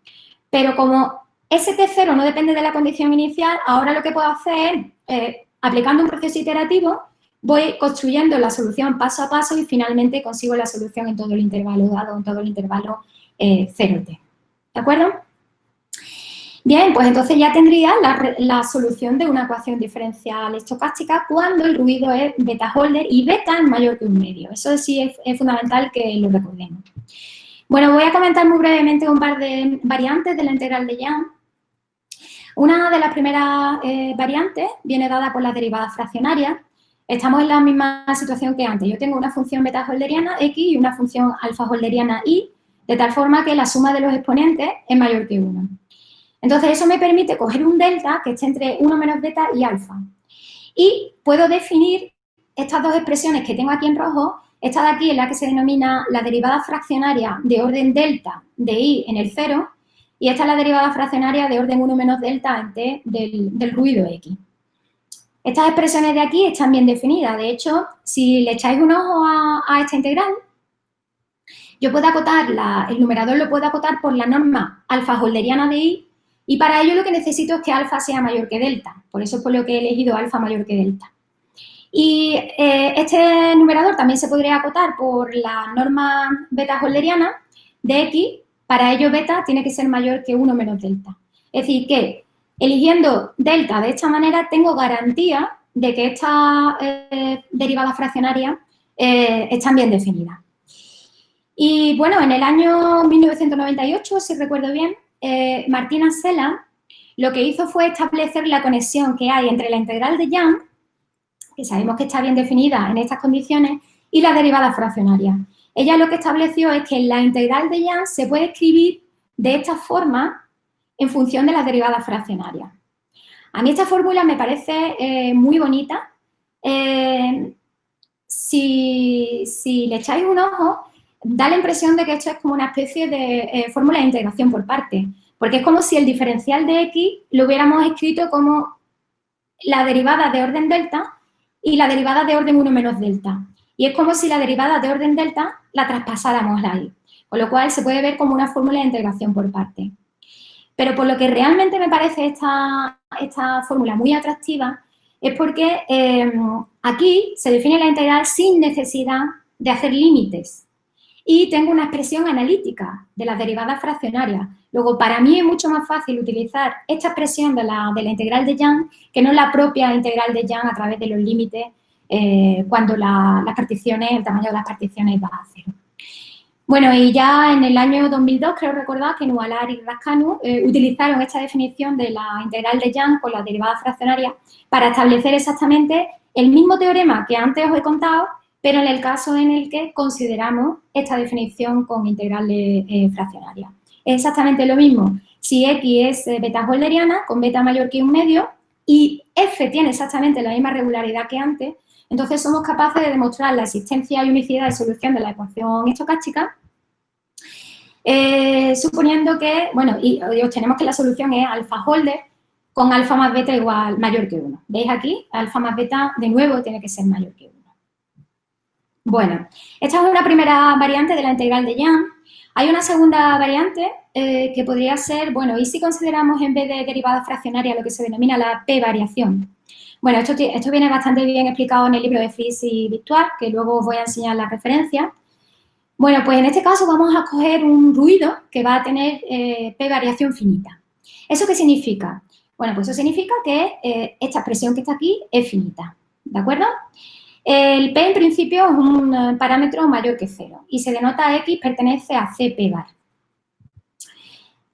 pero como ese T0 no depende de la condición inicial, ahora lo que puedo hacer es, eh, aplicando un proceso iterativo, voy construyendo la solución paso a paso y finalmente consigo la solución en todo el intervalo dado, en todo el intervalo 0t. Eh, ¿De acuerdo? Bien, pues entonces ya tendría la, solución de una ecuación diferencial estocástica cuando el ruido es beta holder y beta es mayor que un medio. Eso sí es, fundamental que lo recordemos. Bueno, voy a comentar muy brevemente un par de variantes de la integral de Young. Una de las primeras eh, variantes viene dada por las derivadas fraccionarias estamos en la misma situación que antes. Yo tengo una función beta holderiana x y una función alfa holderiana y, de tal forma que la suma de los exponentes es mayor que 1. Entonces, eso me permite coger un delta que esté entre 1 menos beta y alfa. Y puedo definir estas dos expresiones que tengo aquí en rojo. Esta de aquí es la que se denomina la derivada fraccionaria de orden delta de i en el 0 y esta es la derivada fraccionaria de orden 1 menos delta en t del, ruido x. Estas expresiones de aquí están bien definidas. De hecho, si le echáis un ojo a, esta integral, yo puedo acotar, el numerador lo puedo acotar por la norma alfa holderiana de i y para ello lo que necesito es que alfa sea mayor que delta. Por eso es por lo que he elegido alfa mayor que delta. Y eh, este numerador también se podría acotar por la norma beta holderiana de x. Para ello beta tiene que ser mayor que 1 menos delta. Es decir, que Eligiendo delta de esta manera tengo garantía de que estas eh, derivadas fraccionarias eh, están bien definidas. Y bueno, en el año 1998, si recuerdo bien, eh, Martina Sela lo que hizo fue establecer la conexión que hay entre la integral de Young, que sabemos que está bien definida en estas condiciones, y la derivada fraccionaria. Ella lo que estableció es que la integral de Young se puede escribir de esta forma en función de las derivadas fraccionarias. A mí esta fórmula me parece eh, muy bonita. Eh, si, le echáis un ojo, da la impresión de que esto es como una especie de eh, fórmula de integración por parte, porque es como si el diferencial de x lo hubiéramos escrito como la derivada de orden delta y la derivada de orden 1 menos delta. Y es como si la derivada de orden delta la traspasáramos ahí, con lo cual se puede ver como una fórmula de integración por parte. Pero por lo que realmente me parece esta, esta fórmula muy atractiva es porque eh, aquí se define la integral sin necesidad de hacer límites. Y tengo una expresión analítica de las derivadas fraccionarias. Luego, para mí es mucho más fácil utilizar esta expresión de la, integral de Young que no la propia integral de Young a través de los límites eh, cuando las particiones, el tamaño de las particiones va a cero. Bueno, y ya en el año 2002, creo recordar que Nualar y Rascanu eh, utilizaron esta definición de la integral de Young con la derivada fraccionaria para establecer exactamente el mismo teorema que antes os he contado, pero en el caso en el que consideramos esta definición con integral eh, fraccionaria. Es exactamente lo mismo si X es eh, beta holderiana con beta mayor que un medio y F tiene exactamente la misma regularidad que antes, entonces somos capaces de demostrar la existencia y unicidad de solución de la ecuación estocástica eh, suponiendo que, bueno, y, obtenemos que la solución es alfa holder con alfa más beta igual mayor que 1. ¿Veis aquí? Alfa más beta, de nuevo, tiene que ser mayor que 1. Bueno, esta es una primera variante de la integral de Young. Hay una segunda variante eh, que podría ser, bueno, y si consideramos en vez de derivada fraccionaria lo que se denomina la p-variación. Bueno, esto, esto, viene bastante bien explicado en el libro de Fritz y Victoire, que luego os voy a enseñar la referencia. Bueno, pues en este caso vamos a coger un ruido que va a tener eh, P variación finita. ¿Eso qué significa? Bueno, pues eso significa que eh, esta expresión que está aquí es finita, ¿de acuerdo? El P en principio es un eh, parámetro mayor que cero y se denota X pertenece a CP bar.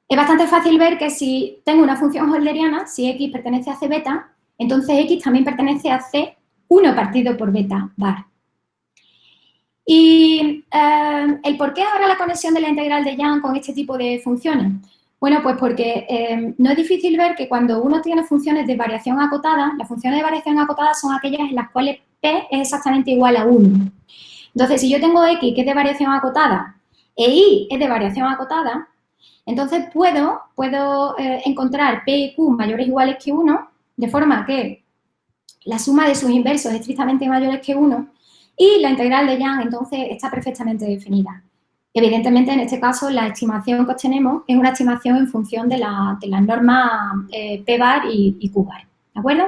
Es bastante fácil ver que si tengo una función holderiana, si X pertenece a C beta, entonces X también pertenece a C 1 partido por beta bar. Y eh, el por qué ahora la conexión de la integral de Young con este tipo de funciones. Bueno, pues porque eh, no es difícil ver que cuando uno tiene funciones de variación acotada, las funciones de variación acotada son aquellas en las cuales es exactamente igual a 1. Entonces, si yo tengo X que es de variación acotada e Y es de variación acotada, entonces puedo, puedo eh, encontrar P y Q mayores o iguales que 1, de forma que la suma de sus inversos es estrictamente mayores que 1 y la integral de Young, entonces, está perfectamente definida. Evidentemente, en este caso, la estimación que obtenemos es una estimación en función de, la, las normas eh, P-bar y, Q-bar, ¿de acuerdo?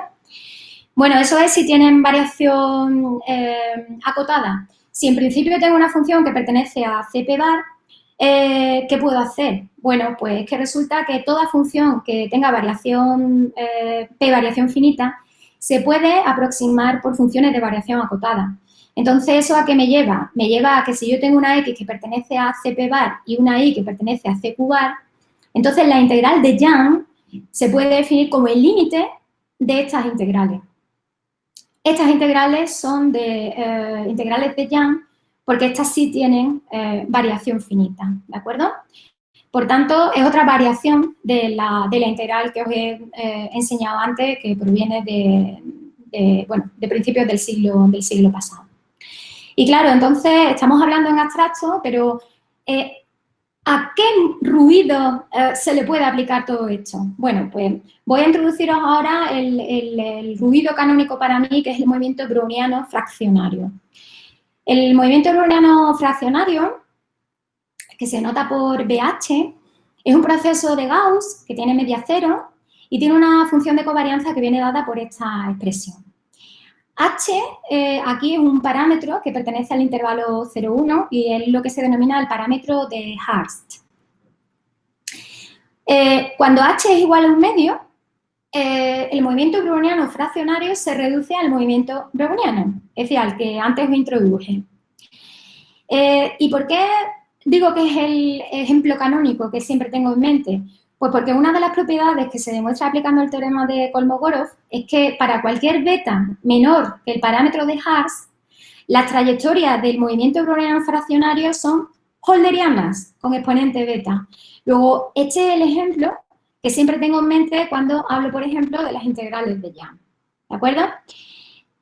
Bueno, eso es si tienen variación eh, acotada. Si en principio tengo una función que pertenece a CP-bar, eh, ¿qué puedo hacer? Bueno, pues que resulta que toda función que tenga variación P variación finita se puede aproximar por funciones de variación acotada. Entonces, ¿eso a qué me lleva? Me lleva a que si yo tengo una X que pertenece a CP bar y una Y que pertenece a CQ bar, entonces la integral de Young se puede definir como el límite de estas integrales. Estas integrales son de eh, integrales de Young porque estas sí tienen eh, variación finita, ¿de acuerdo? Por tanto, es otra variación de la, integral que os he eh, enseñado antes, que proviene de, bueno, de principios del siglo, del siglo pasado. Y claro, entonces estamos hablando en abstracto, pero eh, ¿a qué ruido eh, se le puede aplicar todo esto? Bueno, pues voy a introduciros ahora el, ruido canónico para mí, que es el movimiento browniano fraccionario. El movimiento browniano fraccionario, que se nota por BH, es un proceso de Gauss que tiene media cero y tiene una función de covarianza que viene dada por esta expresión. H eh, aquí es un parámetro que pertenece al intervalo 0,1 y es lo que se denomina el parámetro de Hurst. Eh, cuando H es igual a un medio, eh, el movimiento browniano fraccionario se reduce al movimiento browniano, es decir, al que antes me introduje. ¿Y por qué digo que es el ejemplo canónico que siempre tengo en mente? Pues porque una de las propiedades que se demuestra aplicando el teorema de Kolmogorov es que para cualquier beta menor que el parámetro de Haas, las trayectorias del movimiento browniano fraccionario son holderianas con exponente beta. Luego, este es el ejemplo que siempre tengo en mente cuando hablo, por ejemplo, de las integrales de Young. ¿De acuerdo?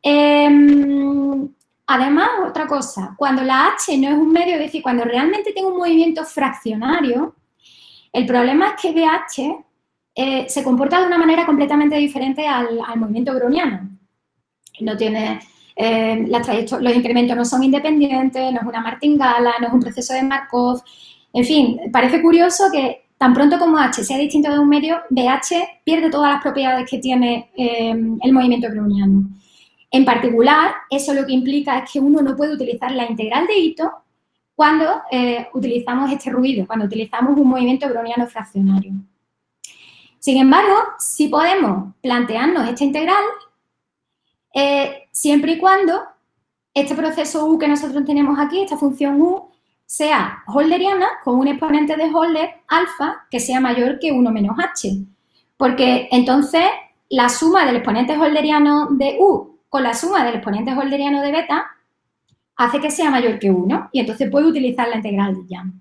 Em, además, otra cosa, cuando la H no es un medio, es decir, cuando realmente tengo un movimiento fraccionario, el problema es que BH eh, se comporta de una manera completamente diferente al, movimiento browniano. No tiene, eh, los incrementos no son independientes, no es una martingala, no es un proceso de Markov. En fin, parece curioso que tan pronto como H sea distinto de un medio, BH pierde todas las propiedades que tiene eh, el movimiento browniano. En particular, eso lo que implica es que uno no puede utilizar la integral de Ito cuando eh, utilizamos este ruido, cuando utilizamos un movimiento browniano fraccionario. Sin embargo, si podemos plantearnos esta integral eh, siempre y cuando este proceso u que nosotros tenemos aquí, esta función u, sea holderiana con un exponente de Holder alfa que sea mayor que 1 menos h. Porque entonces la suma del exponente holderiano de u con la suma del exponente holderiano de beta hace que sea mayor que 1 y entonces puedo utilizar la integral de Young.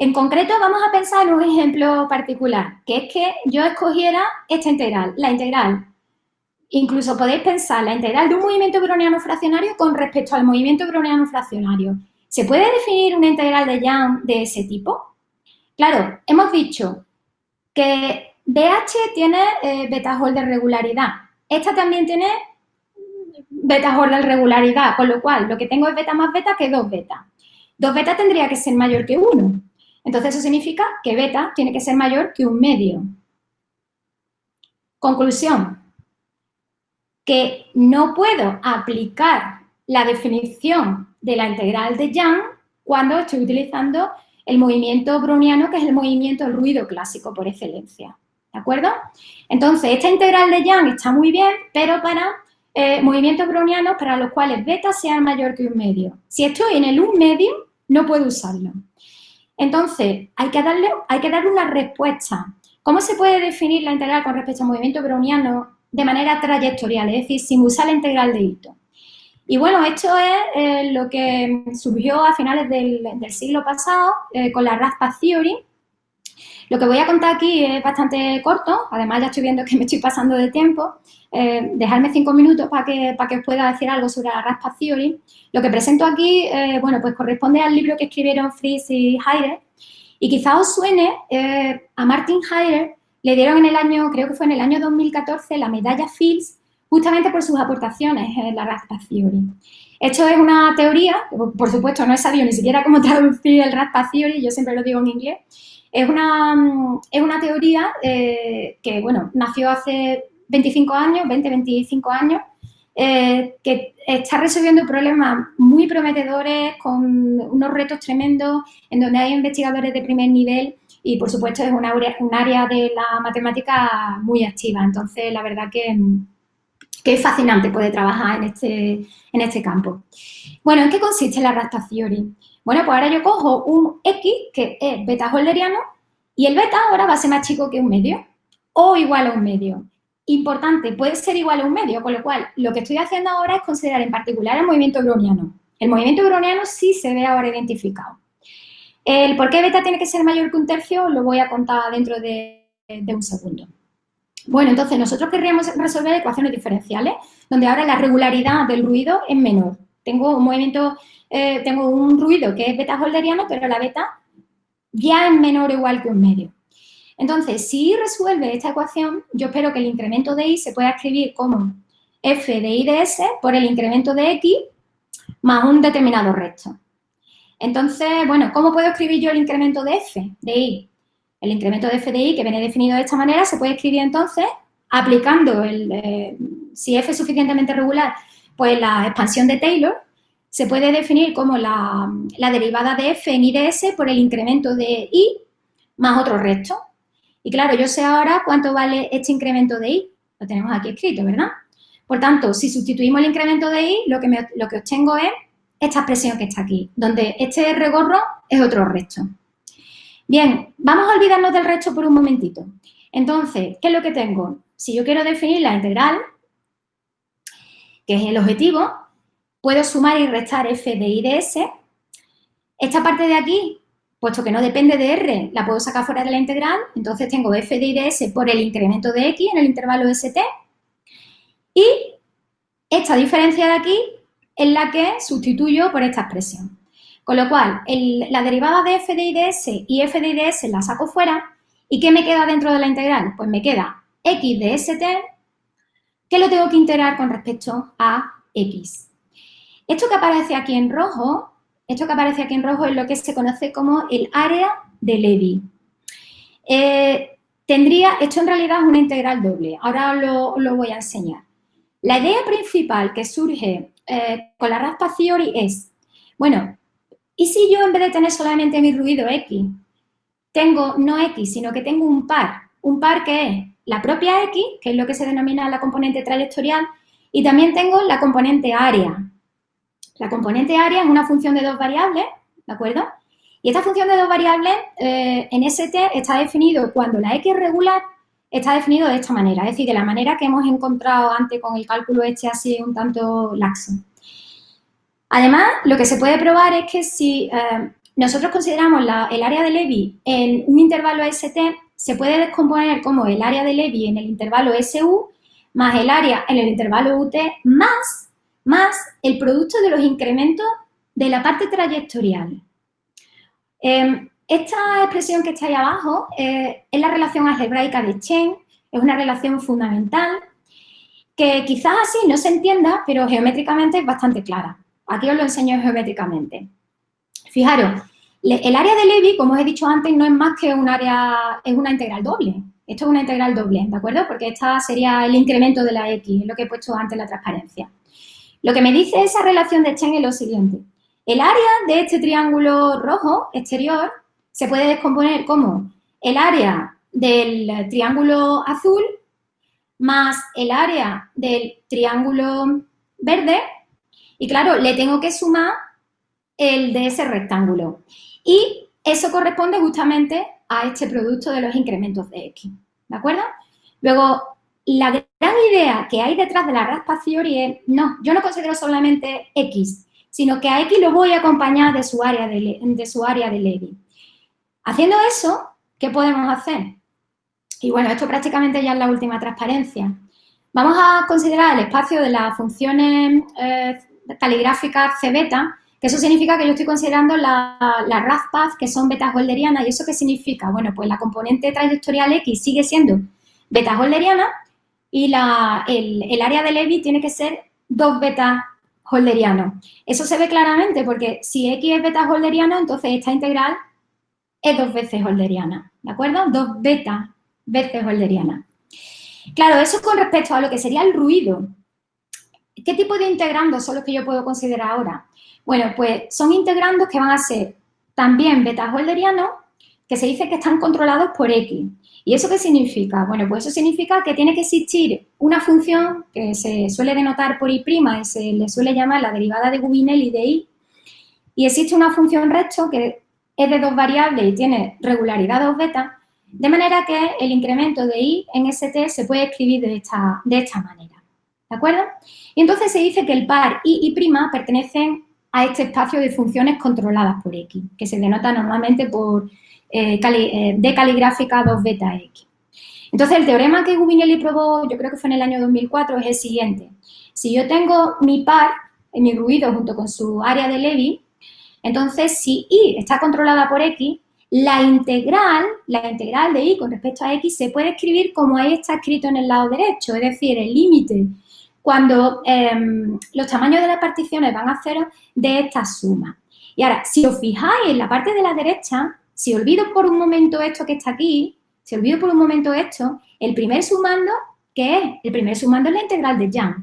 En concreto, vamos a pensar en un ejemplo particular, que es que yo escogiera esta integral, la integral. Incluso podéis pensar la integral de un movimiento browniano fraccionario con respecto al movimiento browniano fraccionario. ¿Se puede definir una integral de Young de ese tipo? Claro, hemos dicho que BH tiene eh, beta de regularidad. Esta también tiene beta de regularidad, con lo cual lo que tengo es beta más beta que 2 beta. 2 beta tendría que ser mayor que 1. Entonces eso significa que beta tiene que ser mayor que un medio. Conclusión, que no puedo aplicar la definición de la integral de Young cuando estoy utilizando el movimiento browniano, que es el movimiento ruido clásico por excelencia. ¿De acuerdo? Entonces, esta integral de Young está muy bien, pero para eh, movimientos brownianos para los cuales beta sea mayor que un medio. Si estoy en el un medio, no puedo usarlo. Entonces, hay que, darle, hay que darle una respuesta. ¿Cómo se puede definir la integral con respecto al movimiento browniano de manera trayectorial, es decir, sin usar la integral de Ito? Y bueno, esto es eh, lo que surgió a finales del, siglo pasado eh, con la Raspa Theory. Lo que voy a contar aquí es bastante corto, además ya estoy viendo que me estoy pasando de tiempo. Eh, dejarme cinco minutos para que, para que os pueda decir algo sobre la Raspa Theory. Lo que presento aquí, eh, bueno, pues corresponde al libro que escribieron Fries y Heidegger. Y quizá os suene, a Martin Heidegger le dieron en el año, creo que fue en el año 2014, la medalla Fields justamente por sus aportaciones en la Raspa Theory. Esto es una teoría, por supuesto no he sabido ni siquiera cómo traducir el Raspa Theory, yo siempre lo digo en inglés. Es una, mm, es una teoría eh, que, bueno, nació hace 25 años, 20, 25 años, eh, que está resolviendo problemas muy prometedores, con unos retos tremendos, en donde hay investigadores de primer nivel y, por supuesto, es un área de la matemática muy activa. Entonces, la verdad que mm, que es fascinante poder trabajar en este, en este campo. Bueno, ¿en qué consiste la Rasta Theory? Bueno, pues ahora yo cojo un X, que es beta holderiano, y el beta ahora va a ser más chico que un medio, o igual a un medio. Importante, puede ser igual a un medio, con lo cual lo que estoy haciendo ahora es considerar en particular el movimiento browniano. El movimiento browniano sí se ve ahora identificado. El por qué beta tiene que ser mayor que un tercio lo voy a contar dentro de un segundo. Bueno, entonces nosotros querríamos resolver ecuaciones diferenciales, donde ahora la regularidad del ruido es menor. Tengo un movimiento, eh, tengo un ruido que es beta holderiano, pero la beta ya es menor o igual que un medio. Entonces, si resuelve esta ecuación, yo espero que el incremento de i se pueda escribir como f de i de s por el incremento de x más un determinado resto. Entonces, bueno, ¿cómo puedo escribir yo el incremento de f de i? El incremento de FDI, que viene definido de esta manera, se puede escribir entonces aplicando, el, eh, si F es suficientemente regular, pues la expansión de Taylor se puede definir como la, derivada de F en I de S por el incremento de I más otro resto. Y claro, yo sé ahora cuánto vale este incremento de I. Lo tenemos aquí escrito, ¿verdad? Por tanto, si sustituimos el incremento de I, lo que, lo que obtengo es esta expresión que está aquí, donde este regorro es otro resto. Bien, vamos a olvidarnos del resto por un momentito. Entonces, ¿qué es lo que tengo? Si yo quiero definir la integral, que es el objetivo, puedo sumar y restar f de i de s. Esta parte de aquí, puesto que no depende de r, la puedo sacar fuera de la integral, entonces tengo f de i de s por el incremento de x en el intervalo st. Y esta diferencia de aquí es la que sustituyo por esta expresión. Con lo cual, la derivada de f de i de s y f de i de s la saco fuera. ¿Y qué me queda dentro de la integral? Pues me queda x de st, que lo tengo que integrar con respecto a x. Esto que aparece aquí en rojo, esto que aparece aquí en rojo es lo que se conoce como el área de Levy. Eh, tendría, esto en realidad es una integral doble, ahora lo, lo voy a enseñar. La idea principal que surge eh, con la raspa theory es, bueno, ¿Y si yo en vez de tener solamente mi ruido X, tengo no X, sino que tengo un par? Un par que es la propia X, que es lo que se denomina la componente trayectorial, y también tengo la componente área. La componente área es una función de dos variables, ¿de acuerdo? Y esta función de dos variables eh, en ST está definido cuando la X regular, está definido de esta manera, es decir, de la manera que hemos encontrado antes con el cálculo este así un tanto laxo. Además, lo que se puede probar es que si eh, nosotros consideramos el área de Levy en un intervalo ST, se puede descomponer como el área de Levy en el intervalo SU más el área en el intervalo UT más, más el producto de los incrementos de la parte trayectorial. Em, esta expresión que está ahí abajo eh, es la relación algebraica de Chen, es una relación fundamental que quizás así no se entienda, pero geométricamente es bastante clara. Aquí os lo enseño geométricamente. Fijaros, el área de Levy, como os he dicho antes, no es más que un área, es una integral doble. Esto es una integral doble, ¿de acuerdo? Porque esta sería el incremento de la X, es lo que he puesto antes en la transparencia. Lo que me dice esa relación de Chen es lo siguiente. El área de este triángulo rojo exterior se puede descomponer como el área del triángulo azul más el área del triángulo verde y claro, le tengo que sumar el de ese rectángulo. Y eso corresponde justamente a este producto de los incrementos de X, ¿de acuerdo? Luego, la gran idea que hay detrás de la raspa theory es, no, yo no considero solamente X, sino que a X lo voy a acompañar de su área de, de, su área de Levy. Haciendo eso, ¿qué podemos hacer? Y bueno, esto prácticamente ya es la última transparencia. Vamos a considerar el espacio de las funciones eh, caligráfica C beta, que eso significa que yo estoy considerando las la que son betas holderianas. ¿Y eso qué significa? Bueno, pues la componente trayectorial X sigue siendo beta holderiana y la, el, área de Levy tiene que ser dos betas holderianos. Eso se ve claramente porque si X es beta holderiano, entonces esta integral es dos veces holderiana, ¿de acuerdo? Dos betas veces holderiana. Claro, eso con respecto a lo que sería el ruido. ¿Qué tipo de integrandos son los que yo puedo considerar ahora? Bueno, pues son integrandos que van a ser también beta holderianos, que se dice que están controlados por X. ¿Y eso qué significa? Bueno, pues eso significa que tiene que existir una función que se suele denotar por I' y se le suele llamar la derivada de Gubinelli de I, y existe una función resto que es de dos variables y tiene regularidad dos beta, de manera que el incremento de I en ST se puede escribir de esta, de esta manera. ¿De acuerdo? Y entonces se dice que el par I y pertenecen a este espacio de funciones controladas por X, que se denota normalmente por eh, eh, D caligráfica 2 beta X. Entonces, el teorema que Gubinelli probó, yo creo que fue en el año 2004, es el siguiente. Si yo tengo mi par, en mi ruido junto con su área de Levy, entonces si I está controlada por X, la integral, la integral de I con respecto a X se puede escribir como ahí está escrito en el lado derecho, es decir, el límite cuando em, los tamaños de las particiones van a cero de esta suma. Y ahora, si os fijáis en la parte de la derecha, si olvido por un momento esto que está aquí, si olvido por un momento esto, el primer sumando, ¿qué es? El primer sumando es la integral de Young,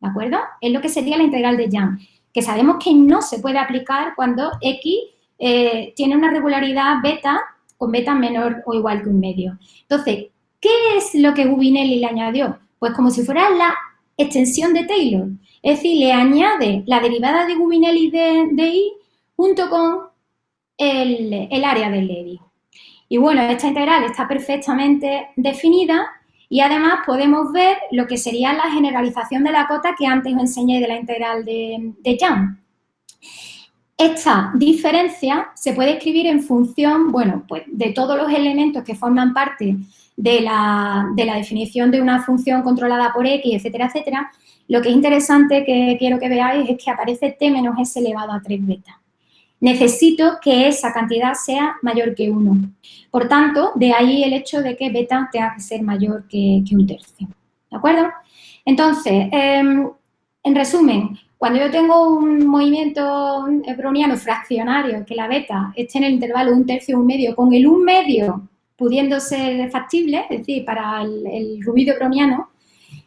¿de acuerdo? Es lo que sería la integral de Young, que sabemos que no se puede aplicar cuando X eh, tiene una regularidad beta con beta menor o igual que un medio. Entonces, ¿qué es lo que Gubinelli le añadió? Pues como si fuera la extensión de Taylor. Es decir, le añade la derivada de Gubinelli de, I junto con el, área de Levy. Y bueno, esta integral está perfectamente definida y además podemos ver lo que sería la generalización de la cota que antes os enseñé de la integral de, de. Esta diferencia se puede escribir en función, bueno, pues de todos los elementos que forman parte de la, definición de una función controlada por X, etcétera, etcétera, lo que es interesante que quiero que veáis es que aparece T menos S elevado a 3 beta. Necesito que esa cantidad sea mayor que 1. Por tanto, de ahí el hecho de que beta tenga que ser mayor que, un tercio. ¿De acuerdo? Entonces, em, en resumen, cuando yo tengo un movimiento browniano fraccionario, que la beta esté en el intervalo un tercio, un medio, con el un medio pudiendo ser factible, es decir, para el, ruido browniano,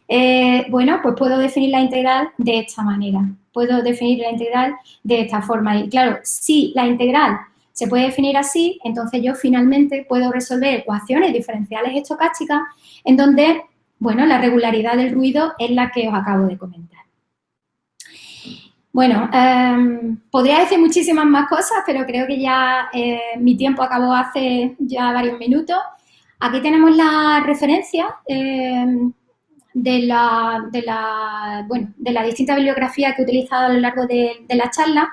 eh, bueno, pues puedo definir la integral de esta manera. Puedo definir la integral de esta forma. Y claro, si la integral se puede definir así, entonces yo finalmente puedo resolver ecuaciones diferenciales estocásticas en donde, bueno, la regularidad del ruido es la que os acabo de comentar. Bueno, em, podría decir muchísimas más cosas, pero creo que ya eh, mi tiempo acabó hace ya varios minutos. Aquí tenemos la referencia em, de, la, de, la, bueno, de la distinta bibliografía que he utilizado a lo largo de, la charla.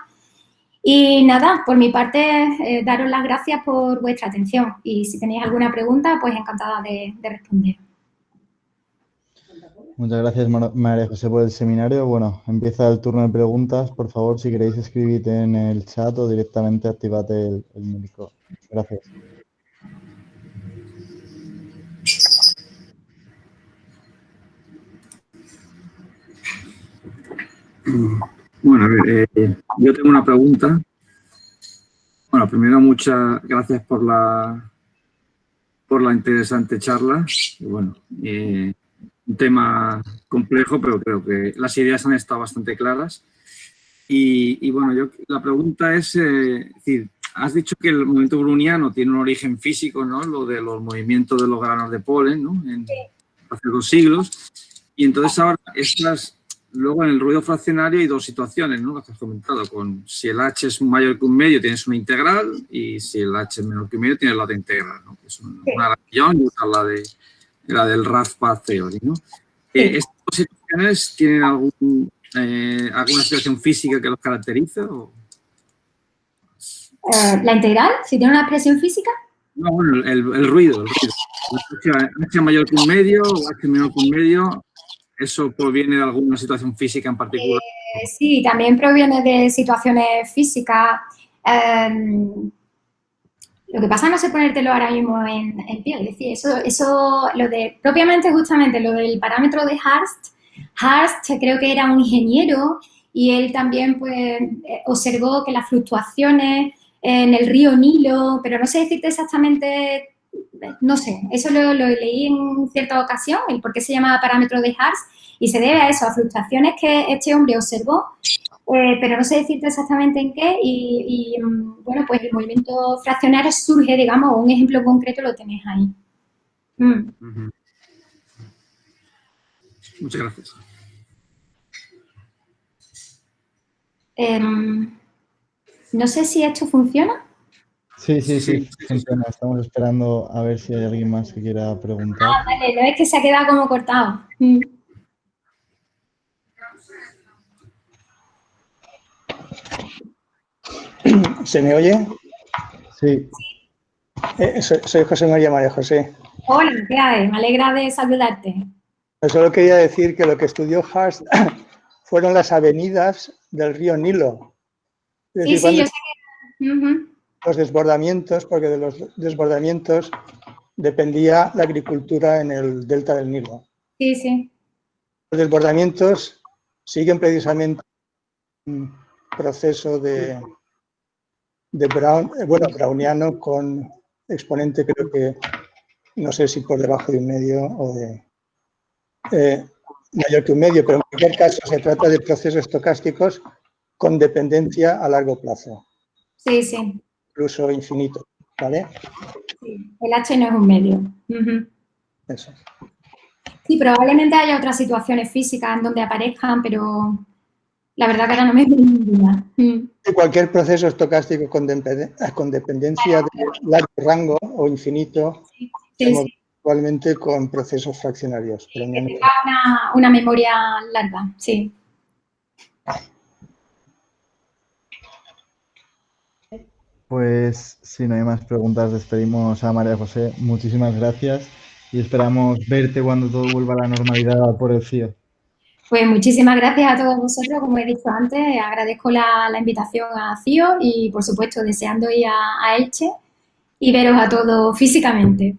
Y nada, por mi parte, eh, daros las gracias por vuestra atención. Y si tenéis alguna pregunta, pues encantada de responder. Muchas gracias, María José, por el seminario. Bueno, empieza el turno de preguntas. Por favor, si queréis escribir en el chat o directamente activate el, el micro. Gracias. Bueno, a ver, eh, yo tengo una pregunta. Bueno, primero muchas gracias por la por la interesante charla. bueno, eh, un tema complejo, pero creo que las ideas han estado bastante claras. Y, bueno, yo, la pregunta es, eh, decir, has dicho que el movimiento bruniano tiene un origen físico, ¿no? Lo de los movimientos de los granos de polen, ¿no? En, hace dos siglos. Y entonces ahora, estas, luego en el ruido fraccionario hay dos situaciones, ¿no? Las que has comentado, con si el H es mayor que un medio tienes una integral y si el H es menor que un medio tienes la de integral, ¿no? Que es una relación y otra la de la del Path Theory, ¿no? Eh, ¿Estas situaciones tienen algún, eh, alguna situación física que los caracteriza? Eh, ¿La integral? ¿Si tiene una expresión física? No, bueno, el, el ruido, el ruido. H mayor que un medio o H menor que un medio, ¿eso proviene de alguna situación física en particular? sí, también proviene de situaciones físicas. Em, lo que pasa no sé ponértelo ahora mismo en, pie, es decir, eso, eso, lo de, propiamente justamente lo del parámetro de Harst, Harst creo que era un ingeniero y él también pues eh, observó que las fluctuaciones en el río Nilo, pero no sé decirte exactamente, no sé, eso lo, lo leí en cierta ocasión, el por qué se llamaba parámetro de Harst, y se debe a eso, a fluctuaciones que este hombre observó eh, pero no sé decirte exactamente en qué y, mm, bueno, pues el movimiento fraccionario surge, digamos, un ejemplo concreto lo tenéis ahí. Mm. Muchas gracias. Em, no sé si esto funciona. Sí, sí, sí, funciona. Estamos esperando a ver si hay alguien más que quiera preguntar. Ah, vale, no es que se ha quedado como cortado. Mm. ¿Se me oye? Sí. Eh, soy, José María María José. Hola, ¿qué hay? Me alegra de saludarte. Solo quería decir que lo que estudió Hart fueron las avenidas del río Nilo. sí, sí, yo sé Los desbordamientos, porque de los desbordamientos dependía la agricultura en el delta del Nilo. Sí, sí. Los desbordamientos siguen precisamente proceso de, de Brown, eh, bueno, browniano con exponente creo que, no sé si por debajo de un medio o de eh, mayor que un medio, pero en cualquier caso se trata de procesos estocásticos con dependencia a largo plazo. Sí, sí. Incluso infinito, ¿vale? Sí, el H no es un medio. Eso. Sí, probablemente haya otras situaciones físicas en donde aparezcan, pero la verdad que ahora no me ninguna. Mm. Cualquier proceso estocástico con, dependencia de largo rango o infinito, actualmente con procesos fraccionarios. una, una memoria larga, sí. Pues si no hay más preguntas, despedimos a María José. Muchísimas gracias y esperamos verte cuando todo vuelva a la normalidad por el CIO. Pues muchísimas gracias a todos vosotros, como he dicho antes, agradezco la, invitación a CIO y por supuesto deseando ir a, a Elche y veros a todos físicamente.